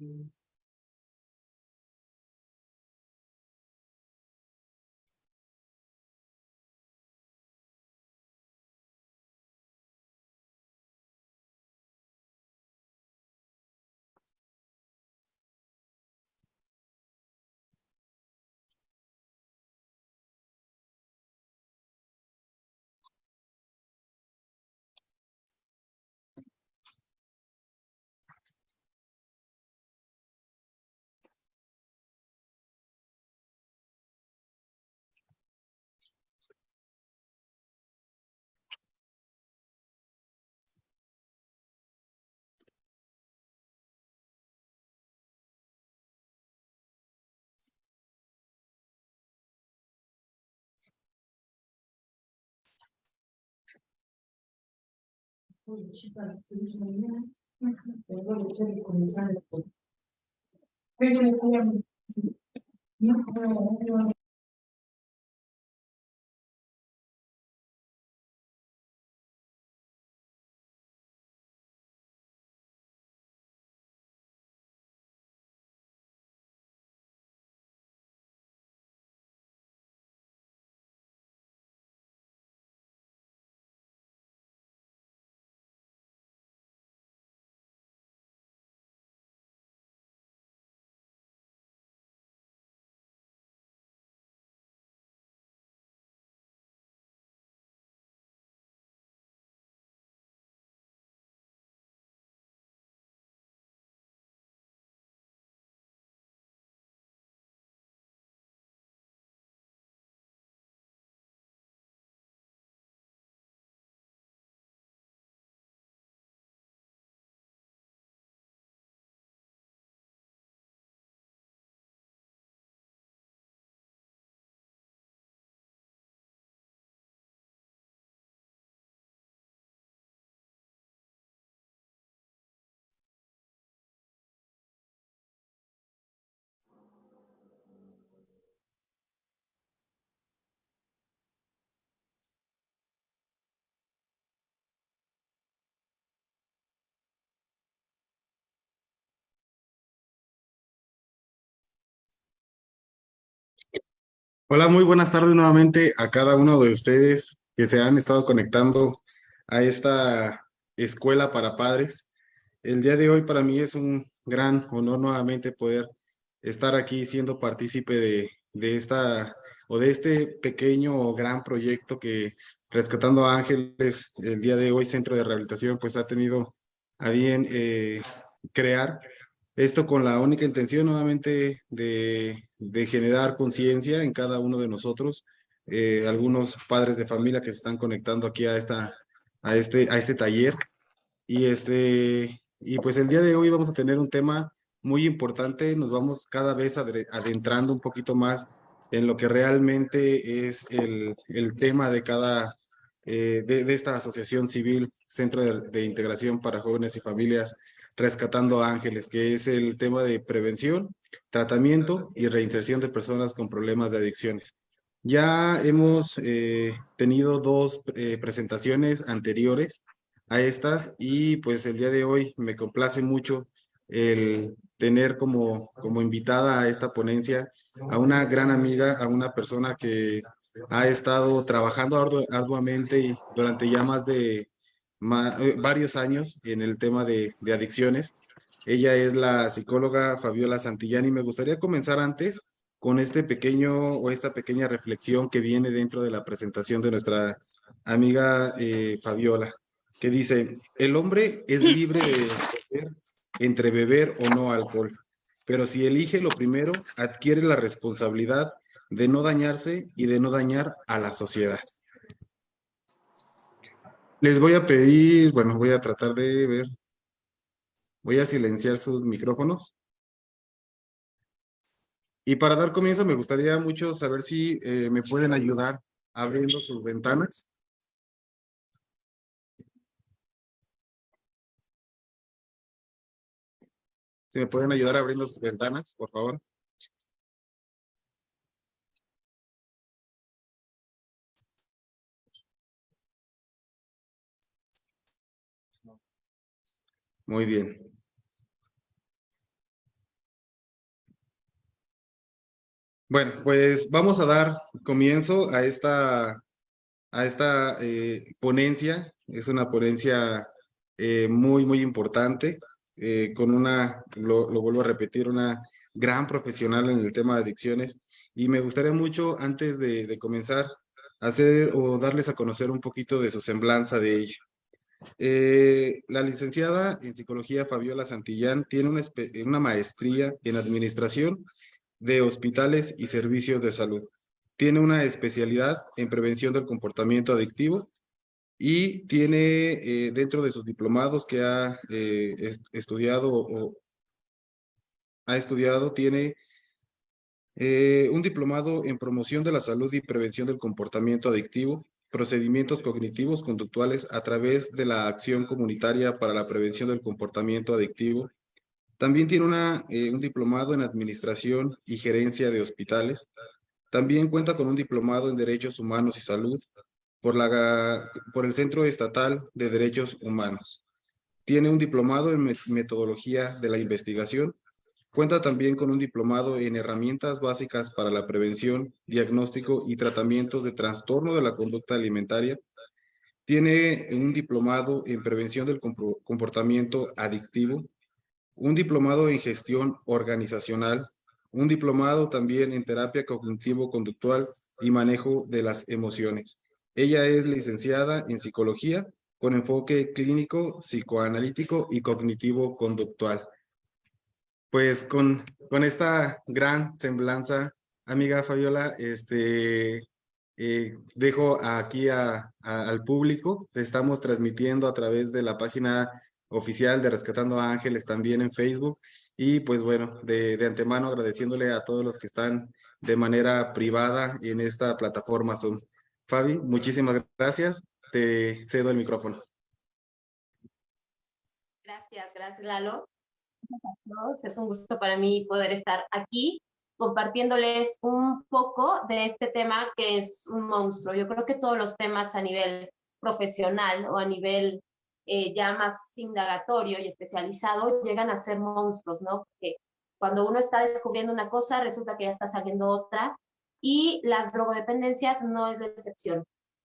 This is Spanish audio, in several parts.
you. No, no, no, no, no, no, no, no, no, no, no, no, no, no, Hola, muy buenas tardes nuevamente a cada uno de ustedes que se han estado conectando a esta escuela para padres. El día de hoy para mí es un gran honor nuevamente poder estar aquí siendo partícipe de, de esta o de este pequeño o gran proyecto que Rescatando Ángeles, el día de hoy Centro de Rehabilitación, pues ha tenido a bien eh, crear esto con la única intención nuevamente de, generar conciencia en cada uno de nosotros, eh, algunos padres de familia que se están conectando aquí a, esta, a, este, a este taller. Y, este, y pues el día de hoy vamos a tener un tema muy importante, nos vamos cada vez adentrando un poquito más en lo que realmente es el, tema de cada, eh, de, esta asociación civil, Centro de Integración para Jóvenes y Familias Rescatando Ángeles, que es el tema de prevención, tratamiento y reinserción de personas con problemas de adicciones. Ya hemos eh, tenido dos eh, presentaciones anteriores a estas y pues el día de hoy me complace mucho el tener como, como invitada a esta ponencia a una gran amiga, a una persona que ha estado trabajando arduamente durante ya más de varios años en el tema de, adicciones. Ella es la psicóloga Fabiola Santillani. Me gustaría comenzar antes con este pequeño o esta pequeña reflexión que viene dentro de la presentación de nuestra amiga eh, Fabiola, que dice, el hombre es libre de escoger entre beber o no alcohol, pero si elige lo primero, adquiere la responsabilidad de no dañarse y de no dañar a la sociedad. Les voy a pedir, bueno, voy a tratar de ver. Voy a silenciar sus micrófonos. Y para dar comienzo me gustaría mucho saber si eh, me pueden ayudar abriendo sus ventanas. Si me pueden ayudar abriendo sus ventanas, por favor. Muy bien. Bueno, pues vamos a dar comienzo a esta, a esta eh, ponencia. Es una ponencia eh, muy, muy importante, eh, con una, lo, vuelvo a repetir, una gran profesional en el tema de adicciones. Y me gustaría mucho, antes de, de comenzar, hacer o darles a conocer un poquito de su semblanza de ella ello. la licenciada en psicología Fabiola Santillán tiene una, maestría en administración de hospitales y servicios de salud. Tiene una especialidad en prevención del comportamiento adictivo y tiene eh, dentro de sus diplomados que ha eh, estudiado o ha estudiado, tiene eh, un diplomado en promoción de la salud y prevención del comportamiento adictivo, procedimientos cognitivos conductuales a través de la acción comunitaria para la prevención del comportamiento adictivo también tiene una, eh, un diplomado en Administración y Gerencia de Hospitales. También cuenta con un diplomado en Derechos Humanos y Salud por, la, por el Centro Estatal de Derechos Humanos. Tiene un diplomado en Metodología de la Investigación. Cuenta también con un diplomado en Herramientas Básicas para la Prevención, Diagnóstico y Tratamiento de Trastorno de la Conducta Alimentaria. Tiene un diplomado en Prevención del Comportamiento Adictivo un diplomado en gestión organizacional, un diplomado también en terapia cognitivo-conductual y manejo de las emociones. Ella es licenciada en psicología con enfoque clínico, psicoanalítico y cognitivo-conductual. Pues con, con esta gran semblanza, amiga Fabiola, este, eh, dejo aquí al público. Estamos transmitiendo a través de la página oficial de Rescatando a Ángeles también en Facebook. Y pues bueno, de, de antemano agradeciéndole a todos los que están de manera privada en esta plataforma Zoom. Fabi, muchísimas gracias. Te cedo el micrófono. Gracias, gracias Lalo. Es un gusto para mí poder estar aquí compartiéndoles un poco de este tema que es un monstruo. Yo creo que todos los temas a nivel profesional o a nivel eh, ya más indagatorio y especializado, llegan a ser monstruos, ¿no? Porque cuando uno está descubriendo una cosa, resulta que ya está saliendo otra, y las drogodependencias no es la excepción.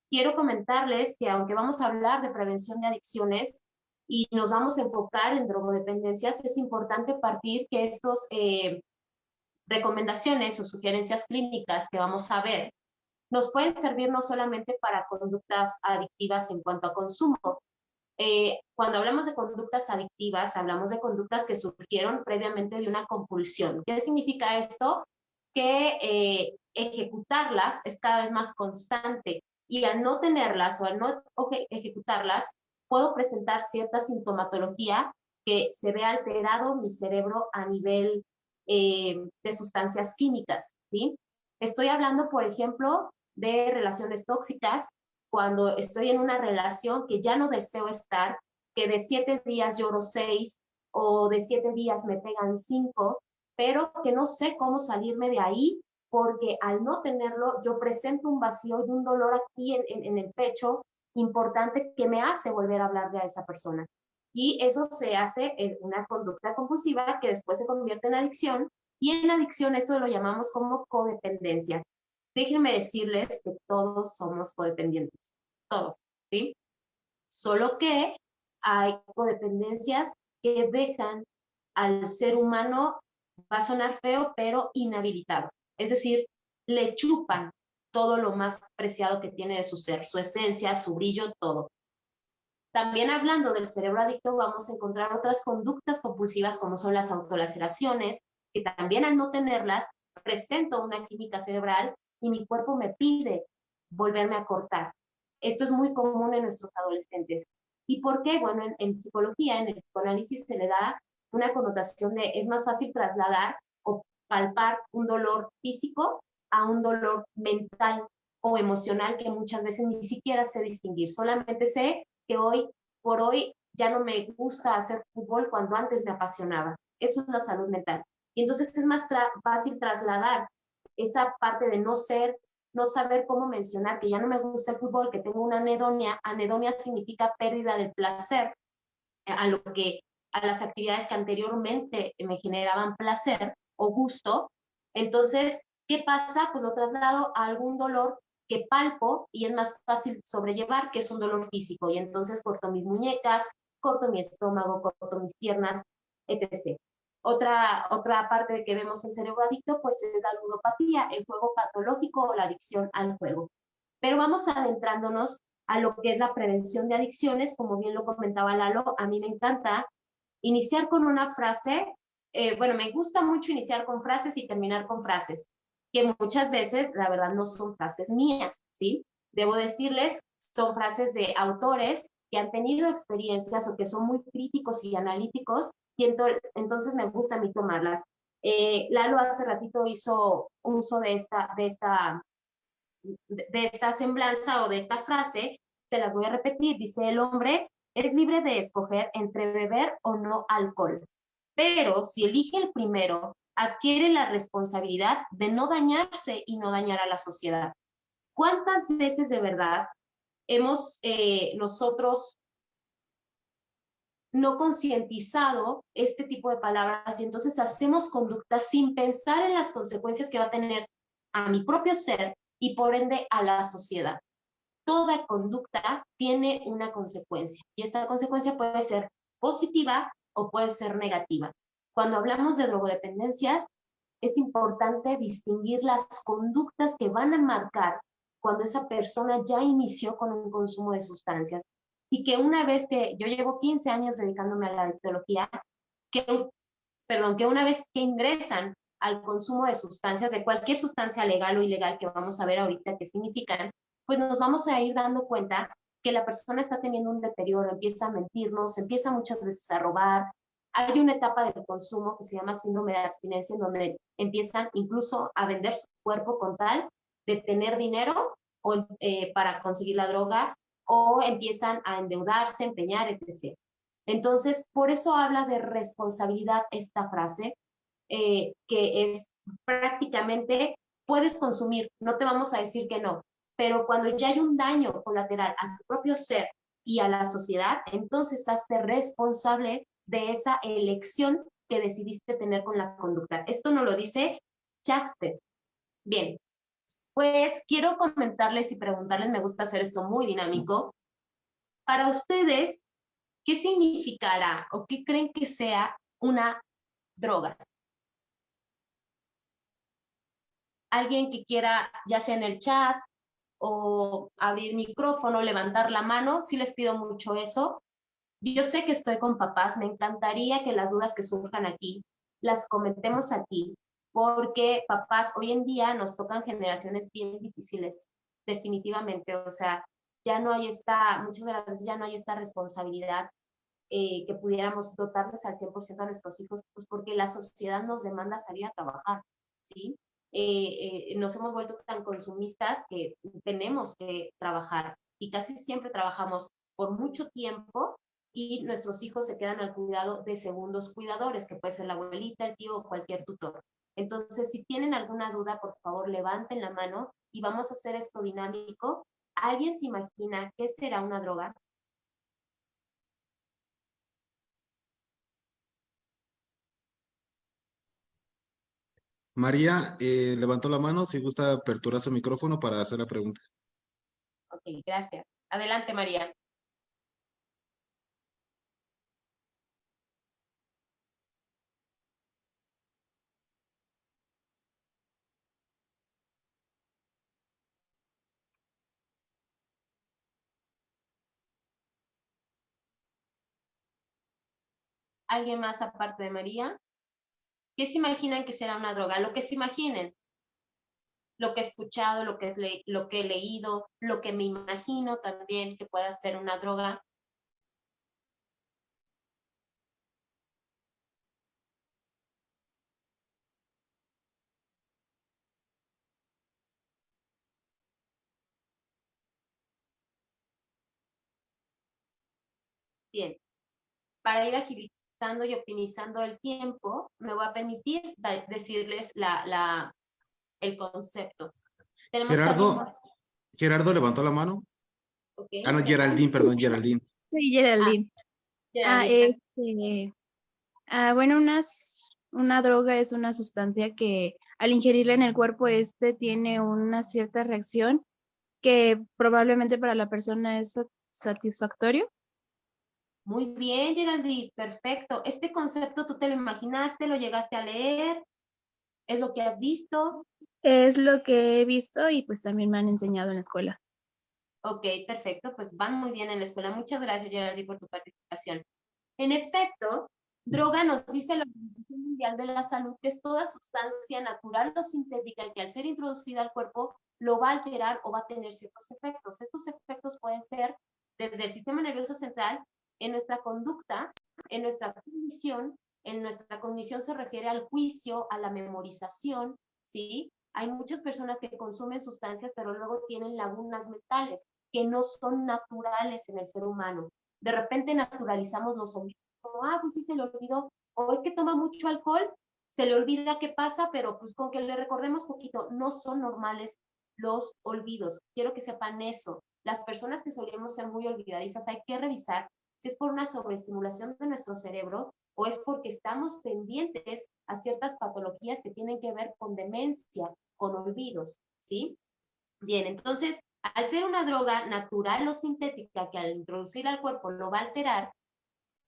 Quiero comentarles que aunque vamos a hablar de prevención de adicciones y nos vamos a enfocar en drogodependencias, es importante partir que estos eh, recomendaciones o sugerencias clínicas que vamos a ver nos pueden servir no solamente para conductas adictivas en cuanto a consumo, eh, cuando hablamos de conductas adictivas, hablamos de conductas que surgieron previamente de una compulsión. ¿Qué significa esto? Que eh, ejecutarlas es cada vez más constante y al no tenerlas o al no ejecutarlas, puedo presentar cierta sintomatología que se ve alterado mi cerebro a nivel eh, de sustancias químicas, ¿sí? Estoy hablando, por ejemplo, de relaciones tóxicas, cuando estoy en una relación que ya no deseo estar, que de siete días lloro seis o de siete días me pegan cinco, pero que no sé cómo salirme de ahí porque al no tenerlo yo presento un vacío y un dolor aquí en, en, el pecho importante que me hace volver a hablarle a esa persona. Y eso se hace en una conducta compulsiva que después se convierte en adicción y en adicción esto lo llamamos como codependencia déjenme decirles que todos somos codependientes, todos, ¿sí? Solo que hay codependencias que dejan al ser humano, va a sonar feo, pero inhabilitado. Es decir, le chupan todo lo más preciado que tiene de su ser, su esencia, su brillo, todo. También hablando del cerebro adicto, vamos a encontrar otras conductas compulsivas como son las autolaceraciones, que también al no tenerlas, presento una química cerebral y mi cuerpo me pide volverme a cortar. Esto es muy común en nuestros adolescentes. ¿Y por qué? Bueno, en, psicología, en el psicoanálisis se le da una connotación de es más fácil trasladar o palpar un dolor físico a un dolor mental o emocional que muchas veces ni siquiera sé distinguir. Solamente sé que hoy por hoy ya no me gusta hacer fútbol cuando antes me apasionaba. Eso es la salud mental. Y entonces es más fácil trasladar esa parte de no ser, no saber cómo mencionar que ya no me gusta el fútbol, que tengo una anedonia. Anedonia significa pérdida del placer a lo que a las actividades que anteriormente me generaban placer o gusto. Entonces, ¿Qué pasa? Pues lo traslado a algún dolor que palpo y es más fácil sobrellevar, que es un dolor físico. Y entonces corto mis muñecas, corto mi estómago, corto mis piernas, etc. Otra, otra parte que vemos en cerebro adicto, pues es la ludopatía, el juego patológico o la adicción al juego. Pero vamos adentrándonos a lo que es la prevención de adicciones, como bien lo comentaba Lalo, a mí me encanta iniciar con una frase, eh, bueno, me gusta mucho iniciar con frases y terminar con frases que muchas veces, la verdad, no son frases mías, ¿sí? Debo decirles, son frases de autores que han tenido experiencias o que son muy críticos y analíticos, y entonces me gusta a mí tomarlas. Eh, Lalo hace ratito hizo uso de esta, de, esta, de esta semblanza o de esta frase, te la voy a repetir, dice el hombre es libre de escoger entre beber o no alcohol, pero si elige el primero, adquiere la responsabilidad de no dañarse y no dañar a la sociedad. ¿Cuántas veces de verdad hemos eh, nosotros no concientizado este tipo de palabras y entonces hacemos conductas sin pensar en las consecuencias que va a tener a mi propio ser y por ende a la sociedad? Toda conducta tiene una consecuencia y esta consecuencia puede ser positiva o puede ser negativa. Cuando hablamos de drogodependencias, es importante distinguir las conductas que van a marcar cuando esa persona ya inició con un consumo de sustancias y que una vez que yo llevo 15 años dedicándome a la adictología, que, perdón, que una vez que ingresan al consumo de sustancias, de cualquier sustancia legal o ilegal que vamos a ver ahorita qué significan, pues nos vamos a ir dando cuenta que la persona está teniendo un deterioro, empieza a mentirnos, empieza muchas veces a robar, hay una etapa del consumo que se llama síndrome de abstinencia, en donde empiezan incluso a vender su cuerpo con tal de tener dinero o, eh, para conseguir la droga o empiezan a endeudarse, empeñar, etc. Entonces, por eso habla de responsabilidad esta frase, eh, que es prácticamente, puedes consumir, no te vamos a decir que no, pero cuando ya hay un daño colateral a tu propio ser y a la sociedad, entonces hazte responsable de esa elección que decidiste tener con la conducta. Esto no lo dice Chaftes. Bien, pues quiero comentarles y preguntarles, me gusta hacer esto muy dinámico. Para ustedes, ¿qué significará o qué creen que sea una droga? Alguien que quiera, ya sea en el chat o abrir micrófono, levantar la mano, sí les pido mucho eso. Yo sé que estoy con papás, me encantaría que las dudas que surjan aquí las comentemos aquí, porque papás, hoy en día nos tocan generaciones bien difíciles, definitivamente, o sea, ya no hay esta, muchas de las veces ya no hay esta responsabilidad eh, que pudiéramos dotarles al 100% a nuestros hijos, pues porque la sociedad nos demanda salir a trabajar, ¿sí? Eh, eh, nos hemos vuelto tan consumistas que tenemos que trabajar y casi siempre trabajamos por mucho tiempo y nuestros hijos se quedan al cuidado de segundos cuidadores, que puede ser la abuelita, el tío o cualquier tutor. Entonces, si tienen alguna duda, por favor, levanten la mano y vamos a hacer esto dinámico. ¿Alguien se imagina qué será una droga? María eh, levantó la mano, si gusta aperturar su micrófono para hacer la pregunta. Ok, gracias. Adelante, María. ¿Alguien más aparte de María? ¿Qué se imaginan que será una droga? Lo que se imaginen. Lo que he escuchado, lo que, lo que he leído, lo que me imagino también que pueda ser una droga. Bien, para ir agilizando y optimizando el tiempo, me voy a permitir decirles la, la, el concepto. Gerardo, Gerardo levantó la mano. Ah, no, Geraldine, perdón, Geraldine. Sí, Geraldine. Ah, ah, este, ah, bueno, unas, una droga es una sustancia que al ingerirla en el cuerpo, este tiene una cierta reacción que probablemente para la persona es satisfactorio. Muy bien, Geraldine, perfecto. ¿Este concepto tú te lo imaginaste, lo llegaste a leer? ¿Es lo que has visto? Es lo que he visto y pues también me han enseñado en la escuela. Ok, perfecto, pues van muy bien en la escuela. Muchas gracias, Geraldine, por tu participación. En efecto, droga nos dice la Organización Mundial de la Salud que es toda sustancia natural o sintética que al ser introducida al cuerpo lo va a alterar o va a tener ciertos efectos. Estos efectos pueden ser desde el sistema nervioso central en nuestra conducta, en nuestra cognición, en nuestra cognición se refiere al juicio, a la memorización, ¿sí? Hay muchas personas que consumen sustancias, pero luego tienen lagunas mentales que no son naturales en el ser humano. De repente naturalizamos los olvidos, como, ah, pues sí se le olvidó, o es que toma mucho alcohol, se le olvida qué pasa, pero pues con que le recordemos poquito, no son normales los olvidos. Quiero que sepan eso. Las personas que solemos ser muy olvidadizas, hay que revisar es por una sobreestimulación de nuestro cerebro o es porque estamos pendientes a ciertas patologías que tienen que ver con demencia, con olvidos, ¿sí? Bien, entonces, al ser una droga natural o sintética que al introducir al cuerpo lo va a alterar,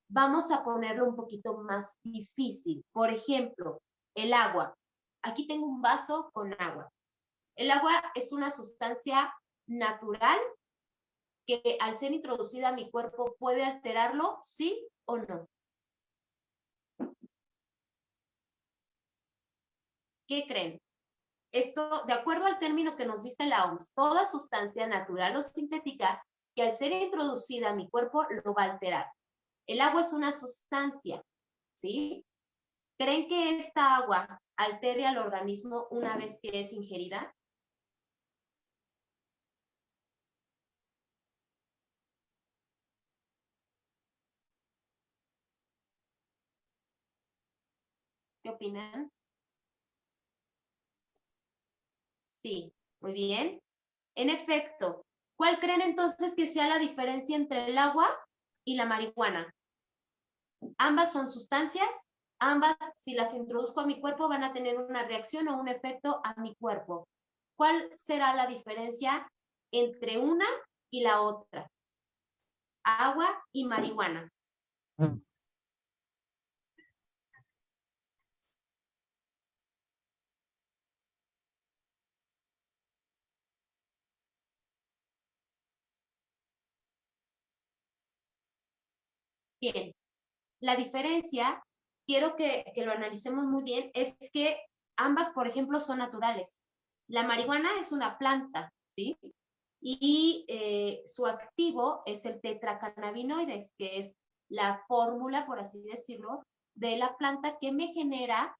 vamos a ponerlo un poquito más difícil. Por ejemplo, el agua. Aquí tengo un vaso con agua. El agua es una sustancia natural que al ser introducida a mi cuerpo puede alterarlo, sí o no. ¿Qué creen? Esto, de acuerdo al término que nos dice la OMS, toda sustancia natural o sintética que al ser introducida a mi cuerpo lo va a alterar. El agua es una sustancia, ¿sí? ¿Creen que esta agua altere al organismo una vez que es ingerida? ¿Qué opinan? Sí, muy bien. En efecto, ¿cuál creen entonces que sea la diferencia entre el agua y la marihuana? Ambas son sustancias, ambas si las introduzco a mi cuerpo van a tener una reacción o un efecto a mi cuerpo. ¿Cuál será la diferencia entre una y la otra? Agua y marihuana. Bien, la diferencia, quiero que, lo analicemos muy bien, es que ambas, por ejemplo, son naturales. La marihuana es una planta, ¿sí? Y eh, su activo es el tetracannabinoides, que es la fórmula, por así decirlo, de la planta que me genera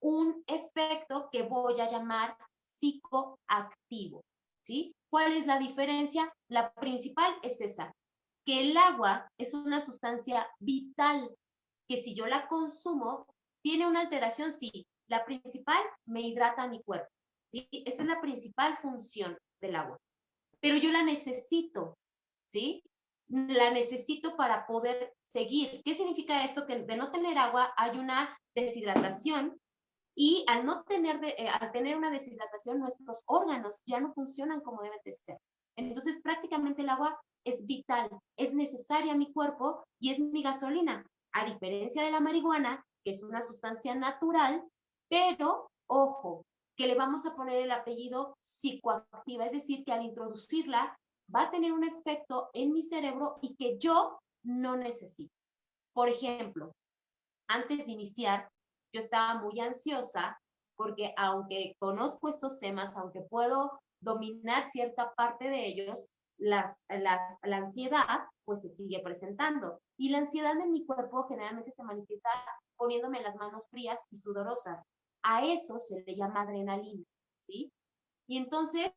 un efecto que voy a llamar psicoactivo, ¿sí? ¿Cuál es la diferencia? La principal es esa, que el agua es una sustancia vital, que si yo la consumo, tiene una alteración, sí. La principal, me hidrata mi cuerpo. ¿sí? Esa es la principal función del agua. Pero yo la necesito, ¿sí? La necesito para poder seguir. ¿Qué significa esto? Que de no tener agua hay una deshidratación y al no tener, eh, al tener una deshidratación, nuestros órganos ya no funcionan como deben de ser. Entonces, prácticamente el agua es vital, es necesaria a mi cuerpo y es mi gasolina, a diferencia de la marihuana, que es una sustancia natural, pero ojo, que le vamos a poner el apellido psicoactiva, es decir, que al introducirla va a tener un efecto en mi cerebro y que yo no necesito. Por ejemplo, antes de iniciar, yo estaba muy ansiosa porque aunque conozco estos temas, aunque puedo dominar cierta parte de ellos, las, la ansiedad pues se sigue presentando. Y la ansiedad en mi cuerpo generalmente se manifiesta poniéndome las manos frías y sudorosas. A eso se le llama adrenalina, ¿sí? Y entonces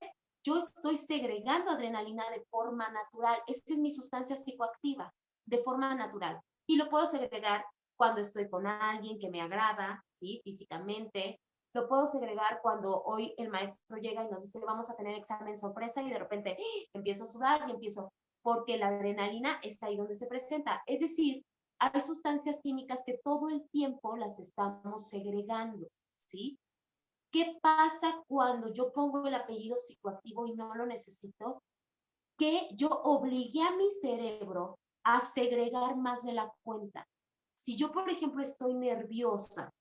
yo estoy segregando adrenalina de forma natural. Esta es mi sustancia psicoactiva, de forma natural. Y lo puedo segregar cuando estoy con alguien que me agrada, ¿sí? Físicamente, lo puedo segregar cuando hoy el maestro llega y nos dice, vamos a tener examen sorpresa y de repente ¡ah! empiezo a sudar y empiezo, porque la adrenalina está ahí donde se presenta. Es decir, hay sustancias químicas que todo el tiempo las estamos segregando, ¿sí? ¿Qué pasa cuando yo pongo el apellido psicoactivo y no lo necesito? Que yo obligué a mi cerebro a segregar más de la cuenta. Si yo, por ejemplo, estoy nerviosa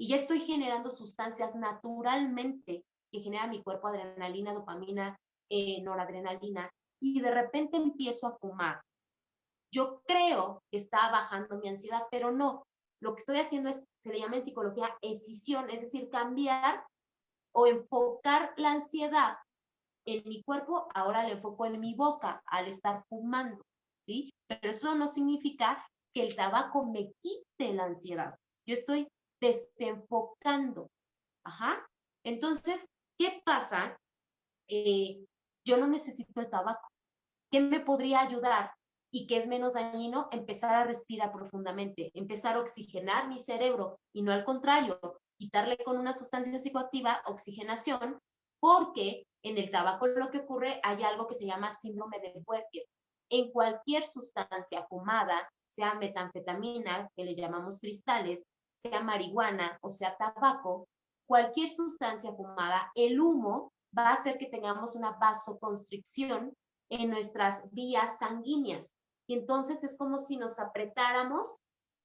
y ya estoy generando sustancias naturalmente que genera mi cuerpo adrenalina, dopamina, eh, noradrenalina, y de repente empiezo a fumar. Yo creo que está bajando mi ansiedad, pero no. Lo que estoy haciendo es, se le llama en psicología escisión, es decir, cambiar o enfocar la ansiedad en mi cuerpo, ahora le enfoco en mi boca al estar fumando, ¿sí? Pero eso no significa que el tabaco me quite la ansiedad. Yo estoy desenfocando. Ajá. Entonces, ¿qué pasa? Eh, yo no necesito el tabaco. ¿Qué me podría ayudar? Y que es menos dañino, empezar a respirar profundamente, empezar a oxigenar mi cerebro y no al contrario, quitarle con una sustancia psicoactiva oxigenación, porque en el tabaco lo que ocurre hay algo que se llama síndrome de Werker. En cualquier sustancia fumada, sea metanfetamina, que le llamamos cristales, sea marihuana o sea tabaco, cualquier sustancia fumada, el humo va a hacer que tengamos una vasoconstricción en nuestras vías sanguíneas. Y entonces es como si nos apretáramos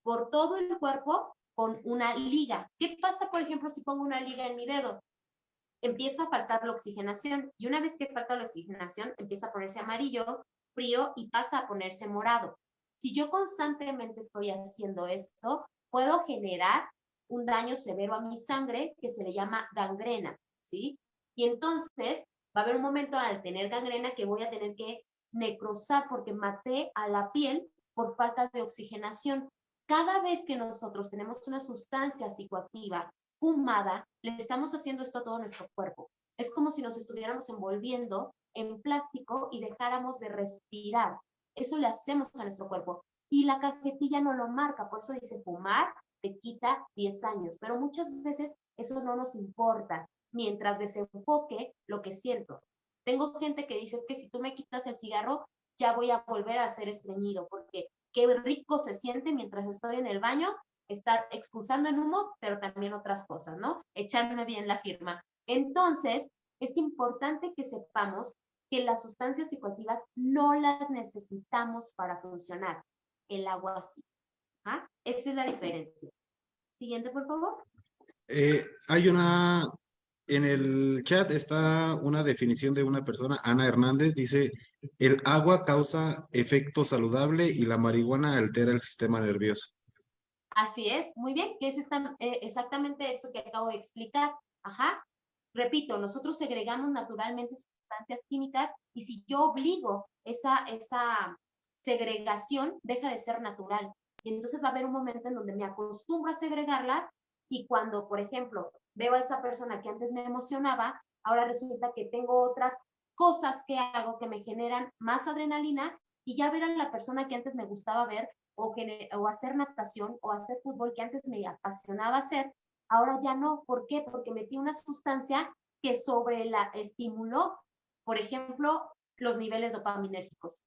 por todo el cuerpo con una liga. ¿Qué pasa, por ejemplo, si pongo una liga en mi dedo? Empieza a faltar la oxigenación y una vez que falta la oxigenación, empieza a ponerse amarillo, frío y pasa a ponerse morado. Si yo constantemente estoy haciendo esto, puedo generar un daño severo a mi sangre que se le llama gangrena, ¿sí? Y entonces va a haber un momento al tener gangrena que voy a tener que necrosar porque maté a la piel por falta de oxigenación. Cada vez que nosotros tenemos una sustancia psicoactiva fumada, le estamos haciendo esto a todo nuestro cuerpo. Es como si nos estuviéramos envolviendo en plástico y dejáramos de respirar. Eso le hacemos a nuestro cuerpo y la cajetilla no lo marca, por eso dice fumar te quita 10 años, pero muchas veces eso no nos importa mientras desenfoque lo que siento. Tengo gente que dice es que si tú me quitas el cigarro, ya voy a volver a ser estreñido, porque qué rico se siente mientras estoy en el baño estar expulsando el humo, pero también otras cosas, ¿no? Echarme bien la firma. Entonces, es importante que sepamos que las sustancias psicoactivas no las necesitamos para funcionar el agua sí. ¿Ah? Esa es la diferencia. Siguiente, por favor. Eh, hay una, en el chat está una definición de una persona, Ana Hernández, dice, el agua causa efecto saludable y la marihuana altera el sistema nervioso. Así es, muy bien, que es eh, exactamente esto que acabo de explicar. Ajá. Repito, nosotros segregamos naturalmente sustancias químicas y si yo obligo esa, esa segregación deja de ser natural. Y entonces va a haber un momento en donde me acostumbro a segregarlas y cuando, por ejemplo, veo a esa persona que antes me emocionaba, ahora resulta que tengo otras cosas que hago que me generan más adrenalina y ya ver a la persona que antes me gustaba ver o, hacer natación o hacer fútbol que antes me apasionaba hacer, ahora ya no. ¿Por qué? Porque metí una sustancia que sobre la estimuló, por ejemplo, los niveles dopaminérgicos.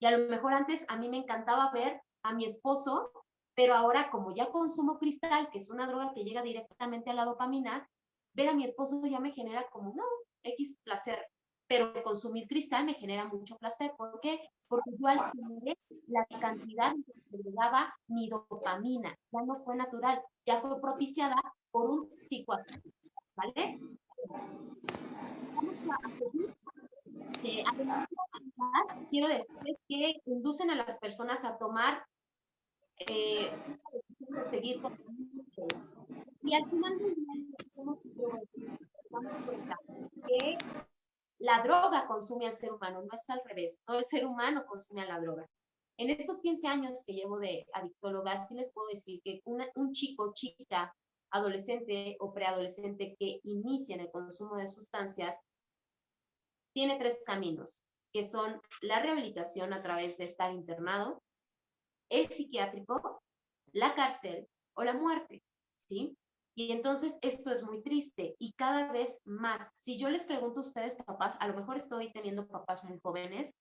Y a lo mejor antes a mí me encantaba ver a mi esposo, pero ahora como ya consumo cristal, que es una droga que llega directamente a la dopamina, ver a mi esposo ya me genera como, no, X placer, pero consumir cristal me genera mucho placer. ¿Por qué? Porque yo alquilé la cantidad que me daba mi dopamina, ya no fue natural, ya fue propiciada por un psicoactivo, ¿vale? Vamos a seguir eh, además, quiero decirles que inducen a las personas a tomar eh, de seguir con y al final del día que la droga consume al ser humano, no es al revés, no el ser humano consume a la droga. En estos 15 años que llevo de adictóloga, sí les puedo decir que un chico, chica, adolescente o preadolescente que inicia en el consumo de sustancias tiene tres caminos, que son la rehabilitación a través de estar internado, el psiquiátrico, la cárcel o la muerte, ¿sí? Y entonces esto es muy triste y cada vez más. Si yo les pregunto a ustedes, papás, a lo mejor estoy teniendo papás muy jóvenes,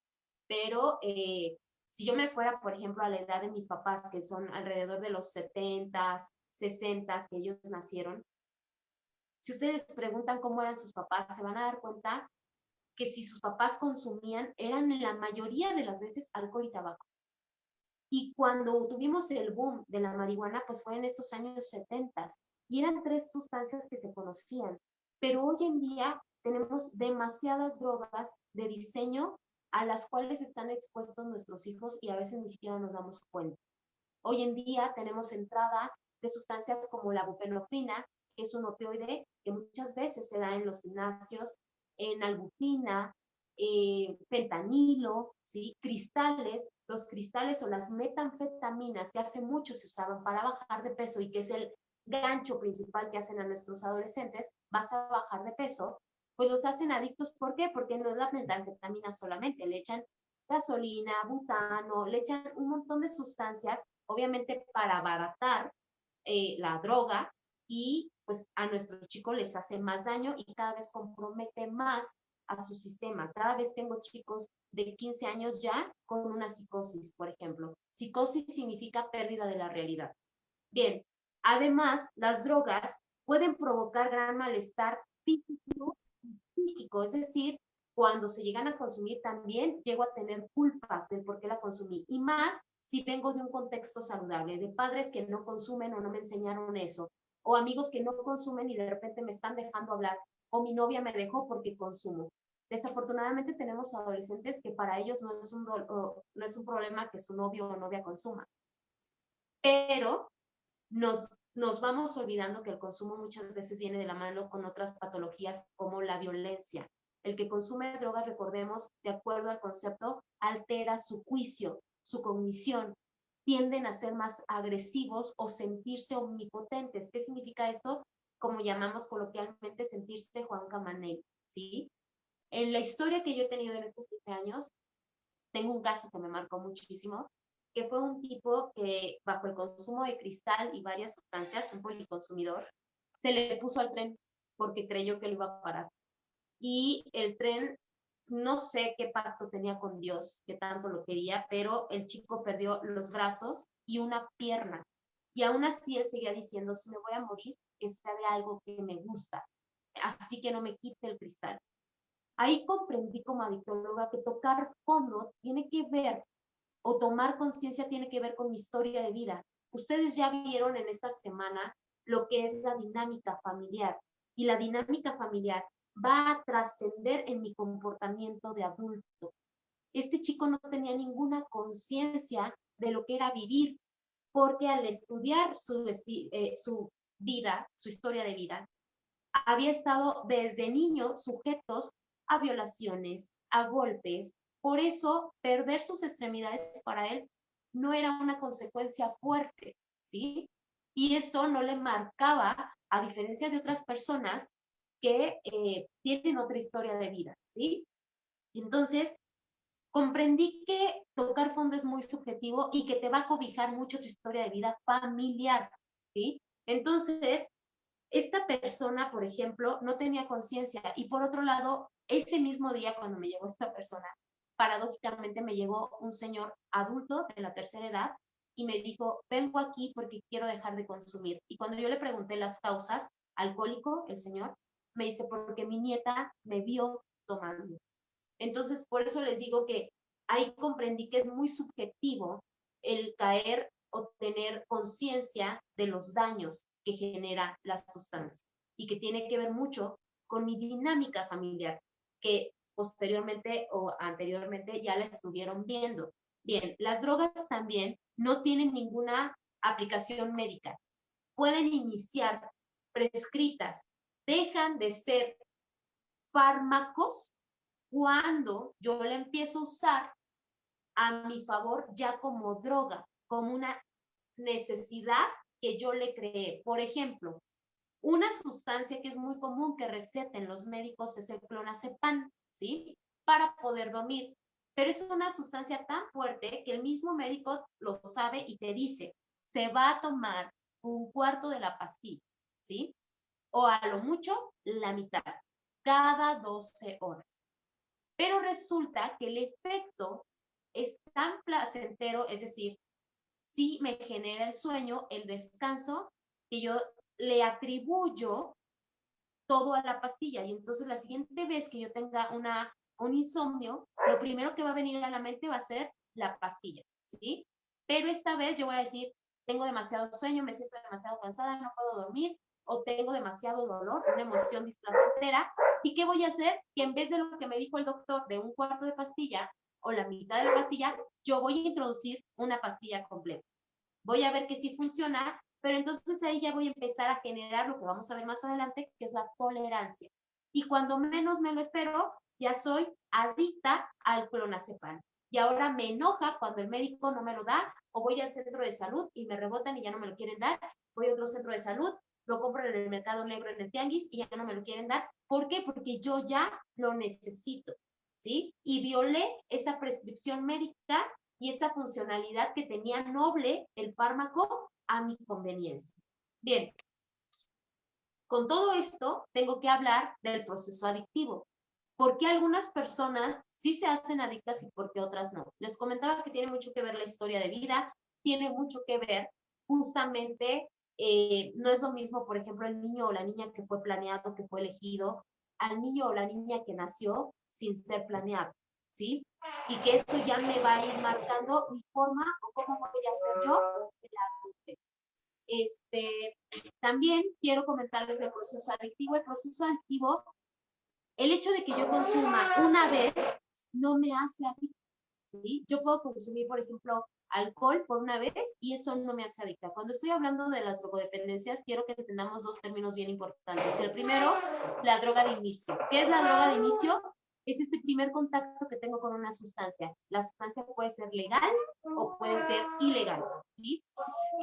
pero eh, si yo me fuera, por ejemplo, a la edad de mis papás, que son alrededor de los 70, 60, que ellos nacieron, Si ustedes preguntan cómo eran sus papás, se van a dar cuenta que si sus papás consumían, eran la mayoría de las veces alcohol y tabaco. Y cuando tuvimos el boom de la marihuana, pues fue en estos años 70 y eran tres sustancias que se conocían. Pero hoy en día tenemos demasiadas drogas de diseño a las cuales están expuestos nuestros hijos y a veces ni siquiera nos damos cuenta. Hoy en día tenemos entrada de sustancias como la buprenorfina, que es un opioide que muchas veces se da en los gimnasios, en albufina, eh, fentanilo, ¿sí? cristales, los cristales o las metanfetaminas que hace mucho se usaban para bajar de peso y que es el gancho principal que hacen a nuestros adolescentes, vas a bajar de peso, pues los hacen adictos. ¿Por qué? Porque no es la metanfetamina solamente, le echan gasolina, butano, le echan un montón de sustancias, obviamente para abaratar eh, la droga y pues a nuestros chicos les hace más daño y cada vez compromete más a su sistema. Cada vez tengo chicos de 15 años ya con una psicosis, por ejemplo. Psicosis significa pérdida de la realidad. Bien, además, las drogas pueden provocar gran malestar físico y psíquico, es decir, cuando se llegan a consumir también llego a tener culpas del por qué la consumí. Y más si vengo de un contexto saludable, de padres que no consumen o no me enseñaron eso, o amigos que no consumen y de repente me están dejando hablar, o mi novia me dejó porque consumo. Desafortunadamente tenemos adolescentes que para ellos no es un, no es un problema que su novio o novia consuma. Pero nos, nos vamos olvidando que el consumo muchas veces viene de la mano con otras patologías como la violencia. El que consume drogas, recordemos, de acuerdo al concepto, altera su juicio, su cognición, tienden a ser más agresivos o sentirse omnipotentes. ¿Qué significa esto? Como llamamos coloquialmente sentirse Juan Camaney, ¿sí? En la historia que yo he tenido en estos 15 años, tengo un caso que me marcó muchísimo, que fue un tipo que bajo el consumo de cristal y varias sustancias, un policonsumidor, se le puso al tren porque creyó que lo iba a parar. Y el tren no sé qué pacto tenía con Dios, que tanto lo quería, pero el chico perdió los brazos y una pierna. Y aún así él seguía diciendo, si me voy a morir, que sea de algo que me gusta, así que no me quite el cristal. Ahí comprendí como adictóloga que tocar fondo tiene que ver, o tomar conciencia tiene que ver con mi historia de vida. Ustedes ya vieron en esta semana lo que es la dinámica familiar. Y la dinámica familiar va a trascender en mi comportamiento de adulto. Este chico no tenía ninguna conciencia de lo que era vivir, porque al estudiar su, eh, su vida, su historia de vida, había estado desde niño sujetos a violaciones, a golpes. Por eso, perder sus extremidades para él no era una consecuencia fuerte, ¿sí? Y esto no le marcaba, a diferencia de otras personas, que eh, tienen otra historia de vida, ¿sí? Entonces, comprendí que tocar fondo es muy subjetivo y que te va a cobijar mucho tu historia de vida familiar, ¿sí? Entonces, esta persona, por ejemplo, no tenía conciencia y por otro lado, ese mismo día cuando me llegó esta persona, paradójicamente me llegó un señor adulto de la tercera edad y me dijo, vengo aquí porque quiero dejar de consumir. Y cuando yo le pregunté las causas, alcohólico, el señor, me dice, porque mi nieta me vio tomando. Entonces, por eso les digo que ahí comprendí que es muy subjetivo el caer o tener conciencia de los daños que genera la sustancia y que tiene que ver mucho con mi dinámica familiar, que posteriormente o anteriormente ya la estuvieron viendo. Bien, las drogas también no tienen ninguna aplicación médica. Pueden iniciar prescritas dejan de ser fármacos cuando yo la empiezo a usar a mi favor ya como droga, como una necesidad que yo le creé. Por ejemplo, una sustancia que es muy común que receten los médicos es el clonazepam, ¿sí? Para poder dormir. Pero es una sustancia tan fuerte que el mismo médico lo sabe y te dice, se va a tomar un cuarto de la pastilla, ¿sí? O a lo mucho la mitad, cada 12 horas. Pero resulta que el efecto es tan placentero, es decir, sí me genera el sueño, el descanso, que yo le atribuyo todo a la pastilla. Y entonces la siguiente vez que yo tenga una, un insomnio, lo primero que va a venir a la mente va a ser la pastilla, ¿sí? Pero esta vez yo voy a decir, tengo demasiado sueño, me siento demasiado cansada, no puedo dormir, o tengo demasiado dolor, una emoción displacentera. ¿Y qué voy a hacer? Que en vez de lo que me dijo el doctor de un cuarto de pastilla o la mitad de la pastilla, yo voy a introducir una pastilla completa. Voy a ver que sí funciona, pero entonces ahí ya voy a empezar a generar lo que vamos a ver más adelante, que es la tolerancia. Y cuando menos me lo espero, ya soy adicta al clonazepam. Y ahora me enoja cuando el médico no me lo da, o voy al centro de salud y me rebotan y ya no me lo quieren dar, voy a otro centro de salud, lo compro en el mercado negro, en el tianguis, y ya no me lo quieren dar. ¿Por qué? Porque yo ya lo necesito, ¿sí? Y violé esa prescripción médica y esa funcionalidad que tenía noble el fármaco a mi conveniencia. Bien, con todo esto tengo que hablar del proceso adictivo. ¿Por qué algunas personas sí se hacen adictas y por qué otras no? Les comentaba que tiene mucho que ver la historia de vida, tiene mucho que ver justamente, eh, no es lo mismo, por ejemplo, el niño o la niña que fue planeado, que fue elegido, al niño o la niña que nació sin ser planeado, ¿sí? Y que eso ya me va a ir marcando mi forma o cómo voy a ser yo este, también quiero comentarles el proceso adictivo. El proceso adictivo, el hecho de que yo consuma una vez no me hace adicto. ¿sí? Yo puedo consumir, por ejemplo, alcohol por una vez y eso no me hace adicta. Cuando estoy hablando de las drogodependencias, quiero que entendamos dos términos bien importantes. El primero, la droga de inicio. ¿Qué es la droga de inicio? Es este primer contacto que tengo con una sustancia. La sustancia puede ser legal o puede ser ilegal.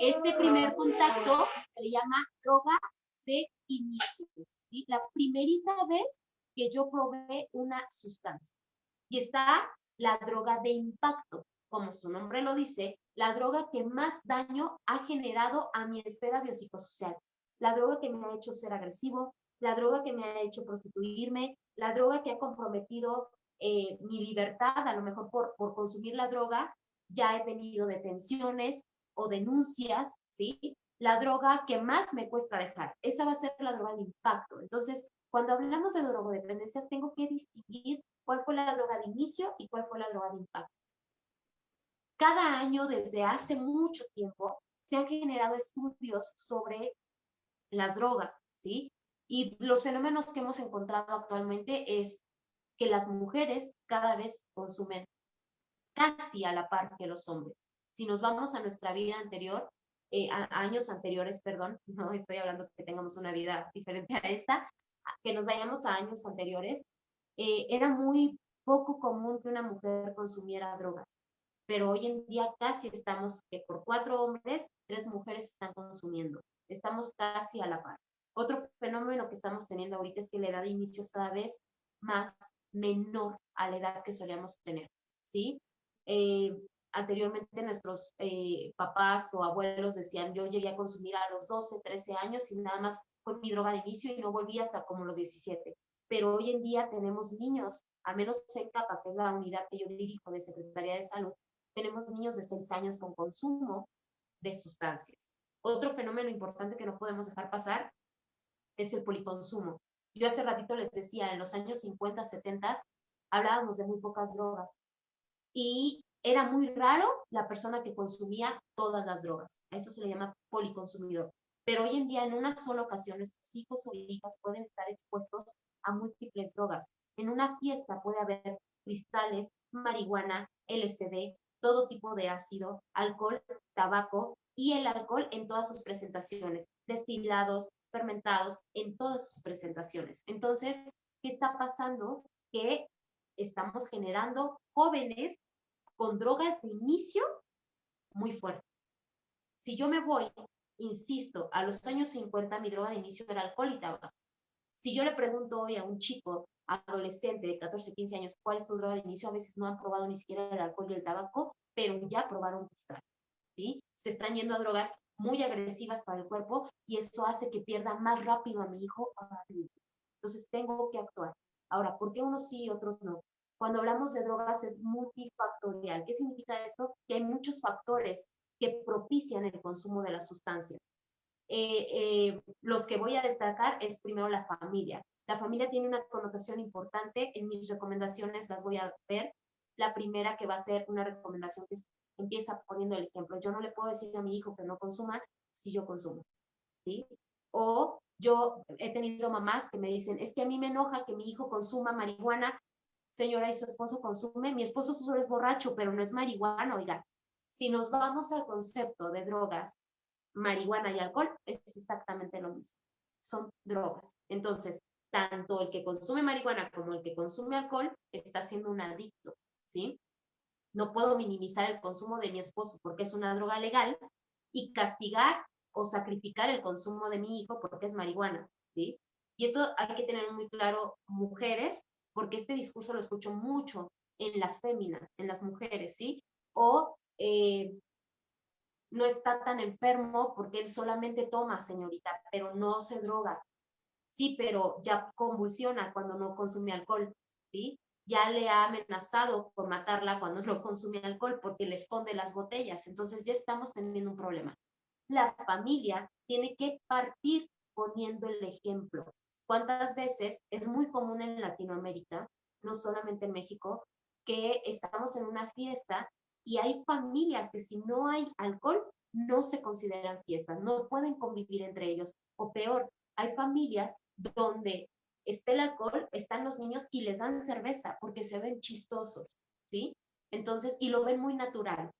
Este primer contacto se le llama droga de inicio. La primerita vez que yo probé una sustancia. Y está la droga de impacto como su nombre lo dice, la droga que más daño ha generado a mi esfera biopsicosocial. La droga que me ha hecho ser agresivo, la droga que me ha hecho prostituirme, la droga que ha comprometido eh, mi libertad, a lo mejor por, por consumir la droga, ya he tenido detenciones o denuncias, ¿sí? La droga que más me cuesta dejar, esa va a ser la droga de impacto. Entonces, cuando hablamos de drogodependencia, tengo que distinguir cuál fue la droga de inicio y cuál fue la droga de impacto. Cada año, desde hace mucho tiempo, se han generado estudios sobre las drogas, ¿sí? Y los fenómenos que hemos encontrado actualmente es que las mujeres cada vez consumen casi a la par que los hombres. Si nos vamos a nuestra vida anterior, eh, a, años anteriores, perdón, no estoy hablando que tengamos una vida diferente a esta, que nos vayamos a años anteriores, eh, era muy poco común que una mujer consumiera drogas pero hoy en día casi estamos que por cuatro hombres, tres mujeres están consumiendo. Estamos casi a la par. Otro fenómeno que estamos teniendo ahorita es que la edad de inicio es cada vez más menor a la edad que solíamos tener, ¿sí? Eh, anteriormente nuestros eh, papás o abuelos decían, yo llegué a consumir a los 12, 13 años y nada más fue mi droga de inicio y no volví hasta como los 17. Pero hoy en día tenemos niños, a menos en CAPA, que es la unidad que yo dirijo de Secretaría de Salud, tenemos niños de 6 años con consumo de sustancias. Otro fenómeno importante que no podemos dejar pasar es el policonsumo. Yo hace ratito les decía, en los años 50, 70, hablábamos de muy pocas drogas y era muy raro la persona que consumía todas las drogas. A eso se le llama policonsumidor. Pero hoy en día, en una sola ocasión, nuestros hijos o hijas pueden estar expuestos a múltiples drogas. En una fiesta puede haber cristales, marihuana, LSD, todo tipo de ácido, alcohol, tabaco y el alcohol en todas sus presentaciones, destilados, fermentados, en todas sus presentaciones. Entonces, ¿qué está pasando? Que estamos generando jóvenes con drogas de inicio muy fuerte. Si yo me voy, insisto, a los años 50 mi droga de inicio era alcohol y tabaco. Si yo le pregunto hoy a un chico adolescente de 14, 15 años, ¿cuál es tu droga de inicio? A veces no han probado ni siquiera el alcohol y el tabaco, pero ya probaron cristal, ¿sí? Se están yendo a drogas muy agresivas para el cuerpo y eso hace que pierda más rápido a mi hijo Entonces tengo que actuar. Ahora, ¿por qué unos sí y otros no? Cuando hablamos de drogas es multifactorial. ¿Qué significa esto? Que hay muchos factores que propician el consumo de la sustancia. Eh, eh, los que voy a destacar es primero la familia. La familia tiene una connotación importante, en mis recomendaciones las voy a ver. La primera que va a ser una recomendación que empieza poniendo el ejemplo. Yo no le puedo decir a mi hijo que no consuma si yo consumo, ¿sí? O yo he tenido mamás que me dicen, es que a mí me enoja que mi hijo consuma marihuana, señora, y su esposo consume, mi esposo solo es borracho, pero no es marihuana, oiga. Si nos vamos al concepto de drogas, marihuana y alcohol, es exactamente lo mismo. Son drogas. Entonces, tanto el que consume marihuana como el que consume alcohol está siendo un adicto, ¿sí? No puedo minimizar el consumo de mi esposo porque es una droga legal y castigar o sacrificar el consumo de mi hijo porque es marihuana, ¿sí? Y esto hay que tener muy claro, mujeres, porque este discurso lo escucho mucho en las féminas, en las mujeres, ¿sí? O eh, no está tan enfermo porque él solamente toma, señorita, pero no se droga, sí, pero ya convulsiona cuando no consume alcohol, ¿sí? Ya le ha amenazado por matarla cuando no consume alcohol porque le esconde las botellas. Entonces ya estamos teniendo un problema. La familia tiene que partir poniendo el ejemplo. ¿Cuántas veces es muy común en Latinoamérica, no solamente en México, que estamos en una fiesta y hay familias que si no hay alcohol no se consideran fiestas, no pueden convivir entre ellos. O peor, hay familias donde está el alcohol, están los niños y les dan cerveza porque se ven chistosos, ¿sí? Entonces, y lo ven muy natural.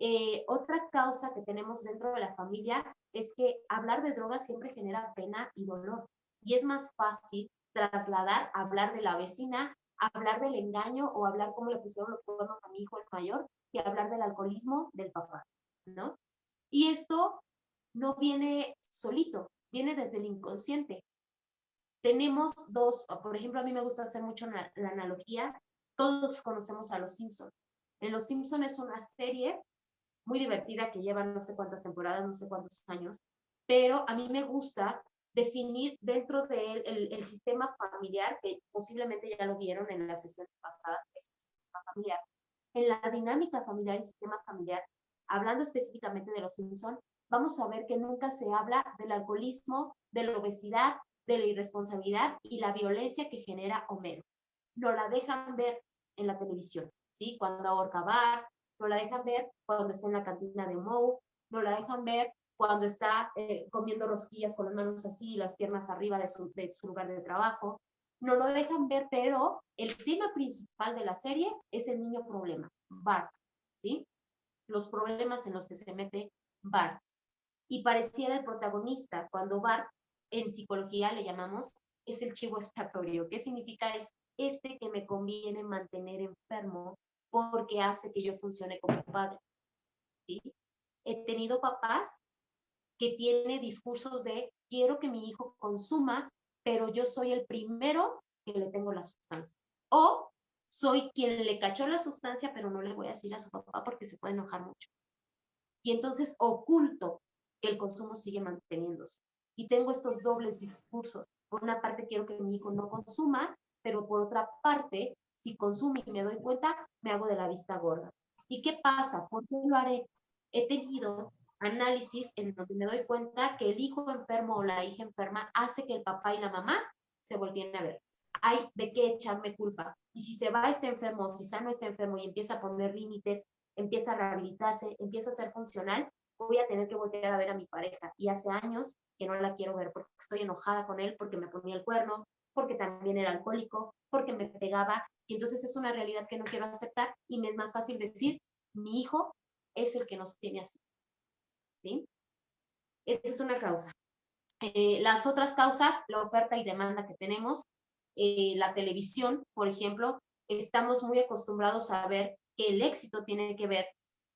Eh, otra causa que tenemos dentro de la familia es que hablar de drogas siempre genera pena y dolor. Y es más fácil trasladar, hablar de la vecina, hablar del engaño o hablar cómo le pusieron los cuernos a mi hijo el mayor, que hablar del alcoholismo del papá, ¿no? Y esto no viene solito, viene desde el inconsciente tenemos dos, por ejemplo, a mí me gusta hacer mucho la, analogía, todos conocemos a Los Simpson. En Los Simpson es una serie muy divertida que lleva no sé cuántas temporadas, no sé cuántos años, pero a mí me gusta definir dentro de él el, sistema familiar, que posiblemente ya lo vieron en la sesión pasada, es un sistema familiar. En la dinámica familiar y sistema familiar, hablando específicamente de los Simpson, vamos a ver que nunca se habla del alcoholismo, de la obesidad, de la irresponsabilidad y la violencia que genera Homero. No la dejan ver en la televisión, ¿sí? Cuando ahorca Bar, no la dejan ver cuando está en la cantina de Moe, no la dejan ver cuando está eh, comiendo rosquillas con las manos así y las piernas arriba de su, de su lugar de trabajo. No lo dejan ver, pero el tema principal de la serie es el niño problema, Bart, ¿sí? Los problemas en los que se mete Bart. Y pareciera el protagonista cuando Bart en psicología le llamamos, es el chivo expiatorio. ¿Qué significa? Es este que me conviene mantener enfermo porque hace que yo funcione como padre. ¿sí? He tenido papás que tienen discursos de quiero que mi hijo consuma, pero yo soy el primero que le tengo la sustancia. O soy quien le cachó la sustancia, pero no le voy a decir a su papá porque se puede enojar mucho. Y entonces oculto que el consumo sigue manteniéndose y tengo estos dobles discursos. Por una parte quiero que mi hijo no consuma, pero por otra parte, si consume y me doy cuenta, me hago de la vista gorda. ¿Y qué pasa? ¿Por qué lo haré? He tenido análisis en donde me doy cuenta que el hijo enfermo o la hija enferma hace que el papá y la mamá se volteen a ver. Hay de qué echarme culpa. Y si se va este enfermo, si sano este enfermo y empieza a poner límites, empieza a rehabilitarse, empieza a ser funcional, voy a tener que voltear a ver a mi pareja. Y hace años que no la quiero ver porque estoy enojada con él, porque me ponía el cuerno, porque también era alcohólico, porque me pegaba. Y entonces es una realidad que no quiero aceptar y me es más fácil decir, mi hijo es el que nos tiene así. Esa es una causa. Eh, las otras causas, la oferta y demanda que tenemos, eh, la televisión, por ejemplo, estamos muy acostumbrados a ver que el éxito tiene que ver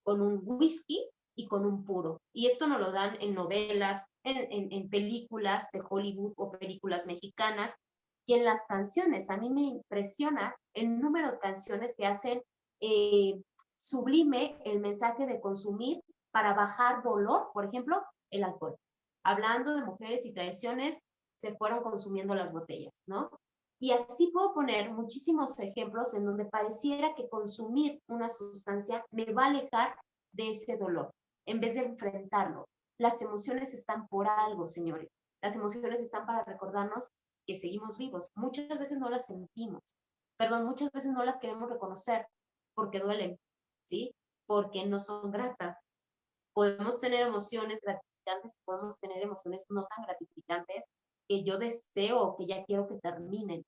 con un whisky y con un puro. Y esto nos lo dan en novelas, en, en, películas de Hollywood o películas mexicanas y en las canciones. A mí me impresiona el número de canciones que hacen eh, sublime el mensaje de consumir para bajar dolor, por ejemplo, el alcohol. Hablando de mujeres y traiciones, se fueron consumiendo las botellas, ¿no? Y así puedo poner muchísimos ejemplos en donde pareciera que consumir una sustancia me va a alejar de ese dolor en vez de enfrentarlo. las emociones están por algo, señores. Las emociones están para recordarnos que seguimos vivos. Muchas veces no las sentimos, perdón, muchas veces no las queremos reconocer porque duelen, ¿sí? Porque no son gratas. Podemos tener emociones gratificantes, podemos tener emociones no tan gratificantes que yo deseo que ya quiero que terminen.